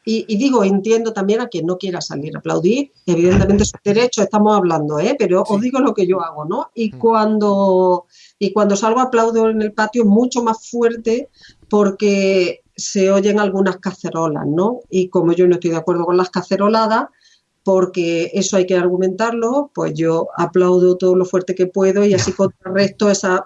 Y, y, digo, entiendo también a quien no quiera salir a aplaudir, evidentemente es derecho, estamos hablando, ¿eh? pero sí. os digo lo que yo hago, ¿no? Y cuando, y cuando salgo aplaudo en el patio mucho más fuerte porque se oyen algunas cacerolas, ¿no? Y como yo no estoy de acuerdo con las caceroladas, porque eso hay que argumentarlo, pues yo aplaudo todo lo fuerte que puedo y así *laughs* contrarresto esas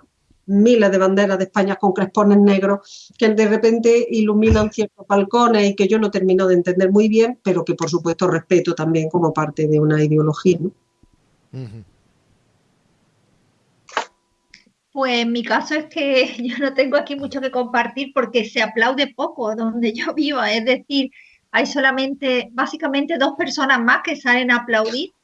miles de banderas de España con crespones negros que de repente iluminan ciertos balcones y que yo no termino de entender muy bien, pero que por supuesto respeto también como parte de una ideología. ¿no? Uh -huh. Pues mi caso es que *laughs* yo no tengo aquí mucho que compartir porque se aplaude poco donde yo vivo, es decir, hay solamente, básicamente dos personas más que salen a aplaudir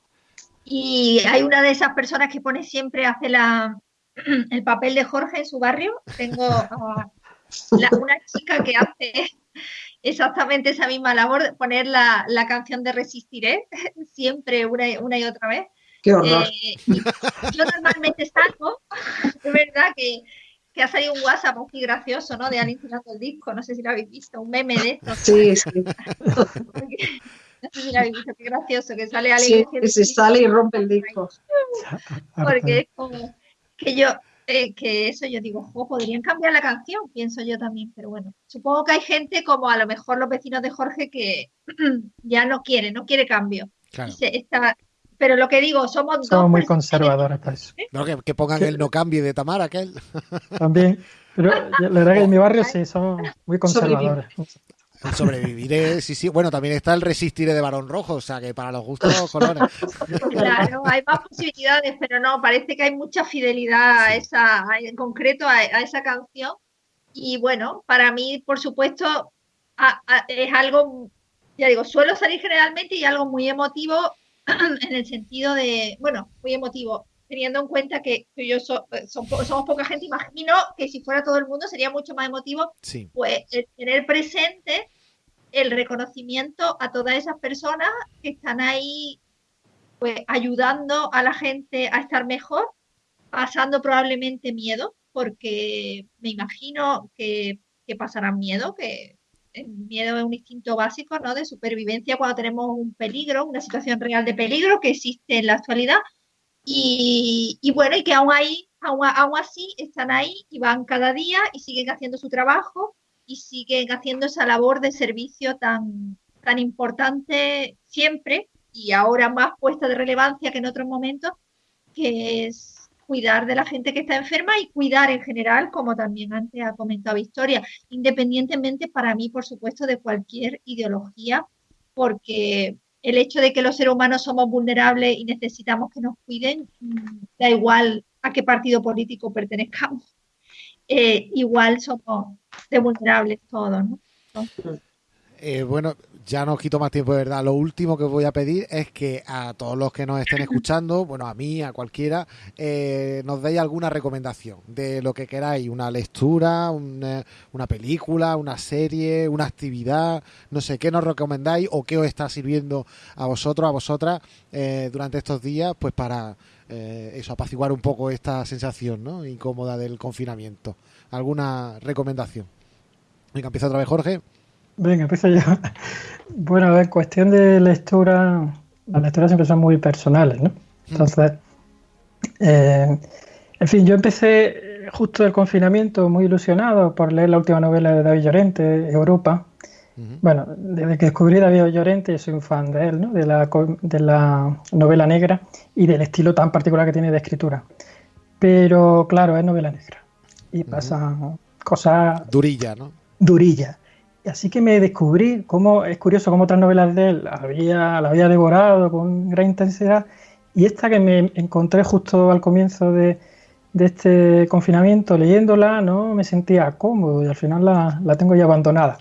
y hay una de esas personas que pone siempre, hace la, *clears throat* el papel de Jorge en su barrio. Tengo la, una chica que hace exactamente esa misma labor de poner la, la canción de Resistiré *laughs* siempre una, una y otra vez. Qué horror. Eh, yo normalmente salgo, *laughs* es verdad que, que, ha salido un WhatsApp muy gracioso, ¿no? De alguien tirando el disco, no sé si lo habéis visto, un meme de esto. Sí, sí. *laughs* no sé si lo habéis visto, qué gracioso, que sale alguien. Sí, que se sale y rompe el disco. Porque es como que yo, eh, que eso yo digo, oh, podrían cambiar la canción, pienso yo también, pero bueno, supongo que hay gente como a lo mejor los vecinos de Jorge que *clears throat* ya no quiere, no quiere cambio. Claro. Se, está, pero lo que digo, somos, somos muy conservadores para eso. No, que, que pongan ¿Qué? el no cambie de Tamara, aquel. *laughs* También. Pero la verdad que en mi barrio sí, somos muy conservadores. Sobreviviré, sí, sí. Bueno, también está el resistiré de Barón Rojo, o sea que para los gustos *laughs* colores. Claro, hay más posibilidades, pero no, parece que hay mucha fidelidad a esa, en concreto a, esa canción. Y bueno, para mí, por supuesto, es algo, ya digo, suelo salir generalmente y algo muy emotivo *clears throat* en el sentido de, bueno, muy emotivo, teniendo en cuenta que yo eh, somos poca gente, imagino que si fuera todo el mundo sería mucho más emotivo, pues tener presente el reconocimiento a todas esas personas que están ahí pues ayudando a la gente a estar mejor, pasando probablemente miedo, porque me imagino que, que pasarán miedo, que el miedo es un instinto básico ¿no? de supervivencia cuando tenemos un peligro, una situación real de peligro que existe en la actualidad y, bueno, y que aún, ahí, aún, así están ahí y van cada día y siguen haciendo su trabajo y siguen haciendo esa labor de servicio tan, tan importante siempre y ahora más puesta de relevancia que en otros momentos, que es cuidar de la gente que está enferma y cuidar en general, como también antes ha comentado Victoria, independientemente para mí, por supuesto, de cualquier ideología, porque el hecho de que los seres humanos somos vulnerables y necesitamos que nos cuiden, mm, da igual a qué partido político pertenezcamos, *laughs* eh, igual somos de vulnerables todos, ¿no? Eh, bueno, ya no quito más tiempo de verdad. Lo último que voy a pedir es que a todos los que nos estén *coughs* escuchando, bueno, a mí, a cualquiera, eh, nos deis alguna recomendación de lo que queráis, una lectura, una, película, una serie, una actividad, no sé, ¿qué nos recomendáis o qué os está sirviendo a vosotros, a vosotras eh, durante estos días, pues para eh, eso, apaciguar un poco esta sensación ¿no? incómoda del confinamiento? ¿Alguna recomendación? Venga, empieza otra vez Jorge. Venga, empiezo yo. *laughs* Bueno, a ver, cuestión de lectura, las lecturas siempre son muy personales, ¿no? Entonces, eh, en fin, yo empecé justo el confinamiento muy ilusionado por leer la última novela de David Llorente, Europa. Bueno, desde que descubrí a David Llorente, soy un fan de él, ¿no? De la, de la novela negra y del estilo tan particular que tiene de escritura. Pero claro, es novela negra. Y pasa cosas... Durilla, ¿no? Durilla. Así que me descubrí cómo es curioso cómo otras novelas de él había, la había devorado con gran intensidad y esta que me encontré justo al comienzo de, este confinamiento leyéndola, no me sentía cómodo y al final la, la tengo ya abandonada.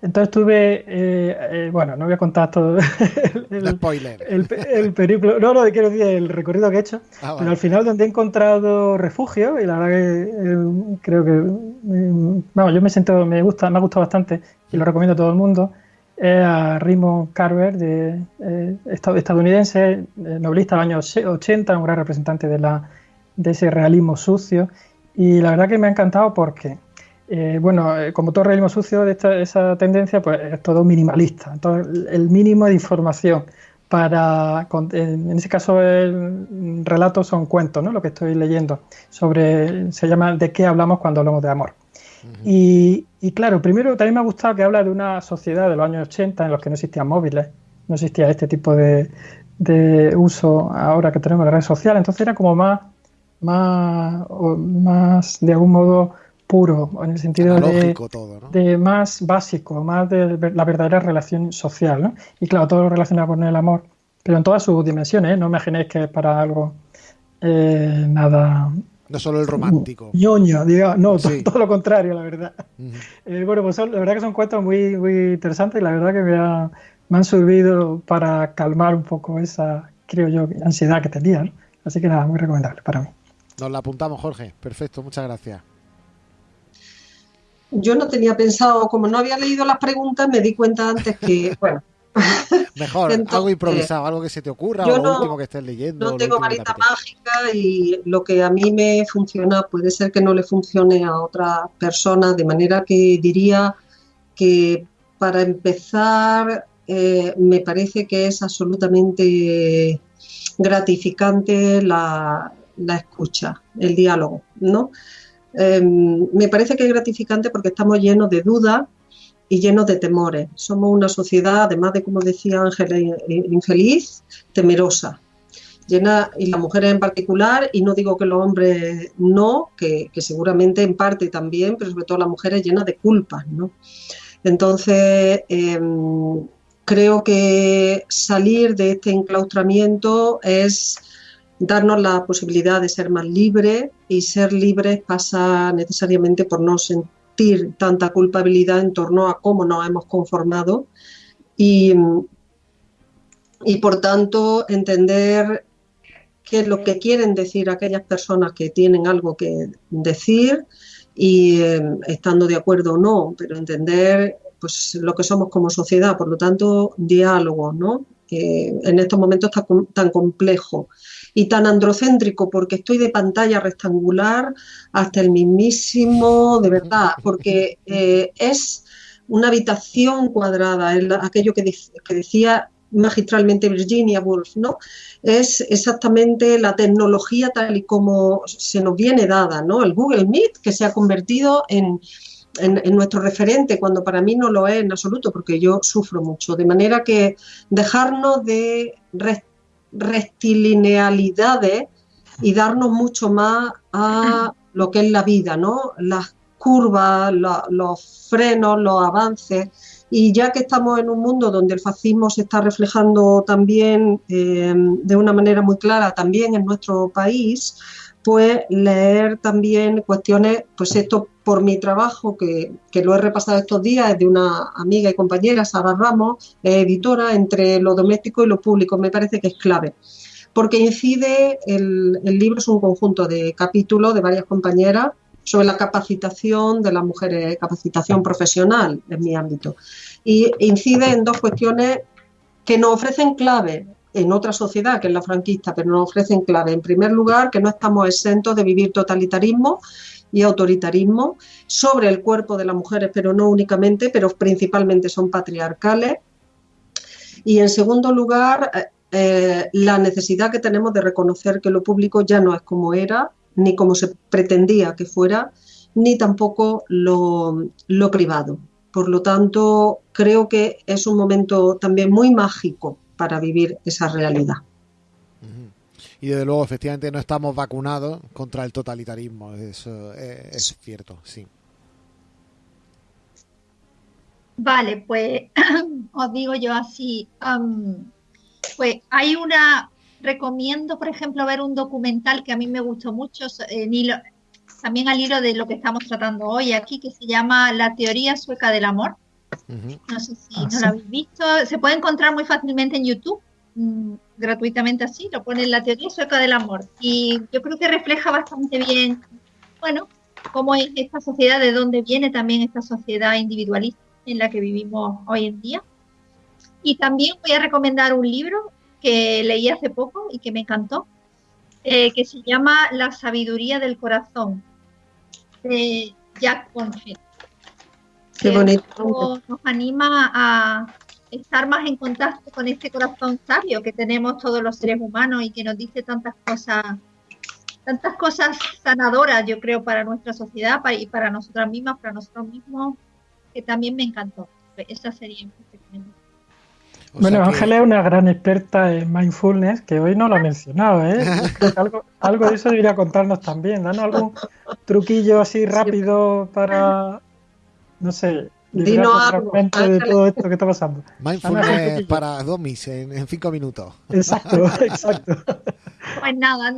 Entonces tuve, eh, eh, bueno, no voy a contar todo *laughs* el, spoiler. El, periplo, no, no, quiero decir el recorrido que he hecho, ah, pero al final donde he encontrado refugio y la verdad que eh, creo que, vamos, yo me siento, me gusta, me ha gustado bastante y lo recomiendo a todo el mundo, es a Raymond Carver, de, estadounidense, novelista del año 80, un gran representante de, la, de ese realismo sucio y la verdad que me ha encantado porque eh, bueno, eh, como todo realismo sucio de esa tendencia, pues es todo minimalista. Entonces, el mínimo de información para, en ese caso el relato son cuentos, ¿no? Lo que estoy leyendo sobre, se llama ¿De qué hablamos cuando hablamos de amor? y, claro, primero también me ha gustado que habla de una sociedad de los años 80 en los que no existían móviles, no existía este tipo de, de uso ahora que tenemos las redes sociales, entonces era como más, más, más de algún modo puro, en el sentido de, más básico, más de la verdadera relación social. ¿no? Y claro, todo lo relacionado con el amor, pero en todas sus dimensiones, ¿eh? no imaginéis que es para algo eh, nada... No solo el romántico. ñoño, digamos, no, todo, lo contrario, la verdad. Eh, bueno, pues la verdad que son cuentos muy, muy interesantes y la verdad que me, me han servido para calmar un poco esa, creo yo, ansiedad que tenía. Así que nada, muy recomendable para mí. Nos la apuntamos, Jorge. Perfecto, muchas gracias. Yo no tenía pensado, como no había leído las preguntas, me di cuenta antes que, *laughs* bueno. Mejor, algo improvisado, algo que se te ocurra o lo último que estés leyendo. No tengo varita mágica y lo que a mí me funciona puede ser que no le funcione a otra persona, de manera que diría que para empezar eh, me parece que es absolutamente gratificante la, la escucha, el diálogo, ¿no? Em, me parece que es gratificante porque estamos llenos de dudas y llenos de temores. Somos una sociedad, además de, como decía Ángela, infeliz, temerosa. Llena, y las mujeres en particular, y no digo que los hombres no, que, seguramente en parte también, pero sobre todo las mujeres llenas de culpas, ¿no? Entonces, em, creo que salir de este enclaustramiento es darnos la posibilidad de ser más libres y ser libres pasa necesariamente por no sentir tanta culpabilidad en torno a cómo nos hemos conformado y, y por tanto entender qué es lo que quieren decir aquellas personas que tienen algo que decir y eh, estando de acuerdo o no, pero entender pues lo que somos como sociedad, por lo tanto, diálogo, ¿no? en estos momentos tan, tan complejo y tan androcéntrico, porque estoy de pantalla rectangular hasta el mismísimo, de verdad, porque eh, es una habitación cuadrada, aquello que, que decía magistralmente Virginia Woolf, ¿no? Es exactamente la tecnología tal y como se nos viene dada, ¿no? El Google Meet que se ha convertido en, en, nuestro referente, cuando para mí no lo es en absoluto, porque yo sufro mucho. De manera que dejarnos de rectilinealidades y darnos mucho más a lo que es la vida, ¿no? Las curvas, los frenos, los avances. Y ya que estamos en un mundo donde el fascismo se está reflejando también eh, de una manera muy clara, también en nuestro país, pues leer también cuestiones, pues esto por mi trabajo, que, lo he repasado estos días, es de una amiga y compañera, Sara Ramos, editora, entre lo doméstico y lo público, me parece que es clave. Porque incide, el, el libro es un conjunto de capítulos de varias compañeras sobre la capacitación de las mujeres, capacitación profesional en mi ámbito. Y incide en dos cuestiones que nos ofrecen clave en otra sociedad, que es la franquista, pero nos ofrecen clave. En primer lugar, que no estamos exentos de vivir totalitarismo y autoritarismo sobre el cuerpo de las mujeres, pero no únicamente, pero principalmente son patriarcales. Y en segundo lugar, eh, eh, la necesidad que tenemos de reconocer que lo público ya no es como era ni como se pretendía que fuera, ni tampoco lo, privado. Por lo tanto, creo que es un momento también muy mágico para vivir esa realidad. Y desde luego, efectivamente, no estamos vacunados contra el totalitarismo. Eso es, cierto, sí. Vale, pues *clears throat* os digo yo así. pues hay una, recomiendo, por ejemplo, ver un documental que a mí me gustó mucho, también al hilo de lo que estamos tratando hoy aquí, que se llama La teoría sueca del amor. No sé si ah, no lo habéis visto. Se puede encontrar muy fácilmente en YouTube, mm, gratuitamente así, lo pone La teoría sueca del amor. Y yo creo que refleja bastante bien, bueno, cómo es esta sociedad, de dónde viene también esta sociedad individualista en la que vivimos hoy en día. Y también voy a recomendar un libro que leí hace poco y que me encantó, eh, que se llama La sabiduría del corazón, de Jack Bonfil. Qué bonito. Nos anima a estar más en contacto con este corazón sabio que tenemos todos los seres humanos y que nos dice tantas cosas, tantas cosas sanadoras, yo creo, para nuestra sociedad y para nosotras mismas, para nosotros mismos, que también me encantó. Esa sería mi bueno, Ángela es una gran experta en mindfulness que hoy no lo ha mencionado, ¿eh? *laughs* algo, algo, de eso debería contarnos también. Danos algún truquillo así rápido para, no sé, de todo esto que está pasando. Mindfulness para domis en, en, cinco minutos. Exacto, *laughs* exacto. Pues nada,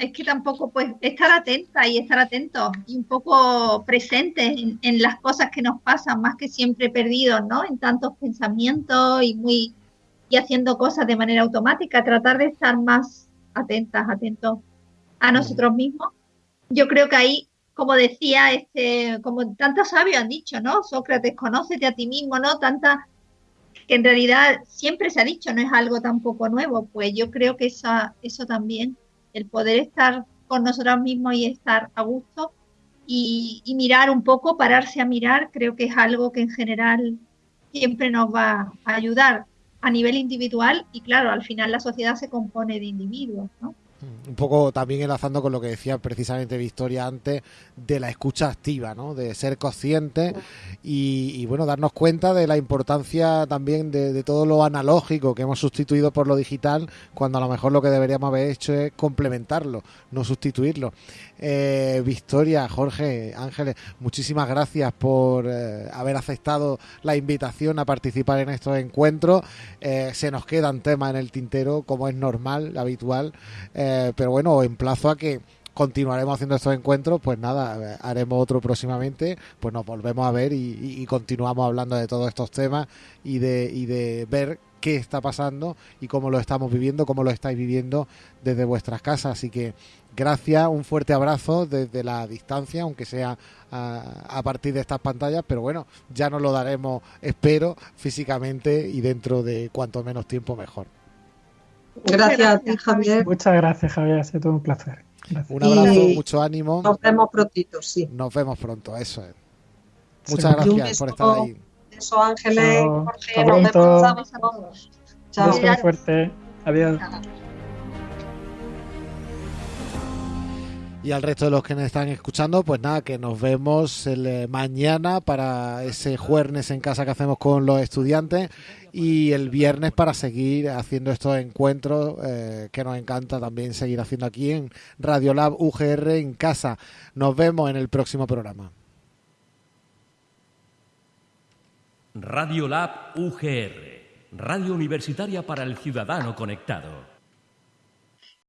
es que tampoco, pues estar atenta y estar atento y un poco presentes en, en, las cosas que nos pasan, más que siempre perdidos, ¿no? En tantos pensamientos y muy y haciendo cosas de manera automática, tratar de estar más atentas, atentos a nosotros mismos. Yo creo que ahí como decía, este, como tantos sabios han dicho, ¿no? Sócrates, conócete a ti mismo, ¿no? Tanta, que en realidad siempre se ha dicho, no es algo tampoco nuevo, pues yo creo que esa, eso también, el poder estar con nosotros mismos y estar a gusto y, y mirar un poco, pararse a mirar, creo que es algo que en general siempre nos va a ayudar a nivel individual y claro, al final la sociedad se compone de individuos, ¿no? Un poco también enlazando con lo que decía precisamente Victoria antes de la escucha activa, ¿no? De ser consciente y, bueno, darnos cuenta de la importancia también de, todo lo analógico que hemos sustituido por lo digital, cuando a lo mejor lo que deberíamos haber hecho es complementarlo, no sustituirlo. Eh, Victoria, Jorge, Ángeles, muchísimas gracias por eh, haber aceptado la invitación a participar en estos encuentros. Eh, se nos quedan temas en el tintero, como es normal, habitual, pero bueno, emplazo a que continuaremos haciendo estos encuentros, pues nada, haremos otro próximamente, pues nos volvemos a ver y, continuamos hablando de todos estos temas y de, y de ver qué está pasando y cómo lo estamos viviendo, cómo lo estáis viviendo desde vuestras casas. Así que gracias, un fuerte abrazo desde la distancia, aunque sea a, partir de estas pantallas, pero bueno, ya nos lo daremos, espero, físicamente y dentro de cuanto menos tiempo mejor. Gracias Javier. Muchas gracias, Javier, ha sido todo un placer. Un abrazo, mucho ánimo. Nos vemos prontito, sí. Nos vemos pronto, eso es. Muchas gracias por estar ahí. Eso, Ángeles, Jorge, nos vemos. Chao. Chao. fuerte. Adiós. Y al resto de los que nos están escuchando, pues nada, que nos vemos el, eh, mañana para ese jueves en casa que hacemos con los estudiantes y el viernes para seguir haciendo estos encuentros eh, que nos encanta también seguir haciendo aquí en Radiolab UGR en casa. Nos vemos en el próximo programa. Radiolab UGR, Radio Universitaria para el Ciudadano Conectado.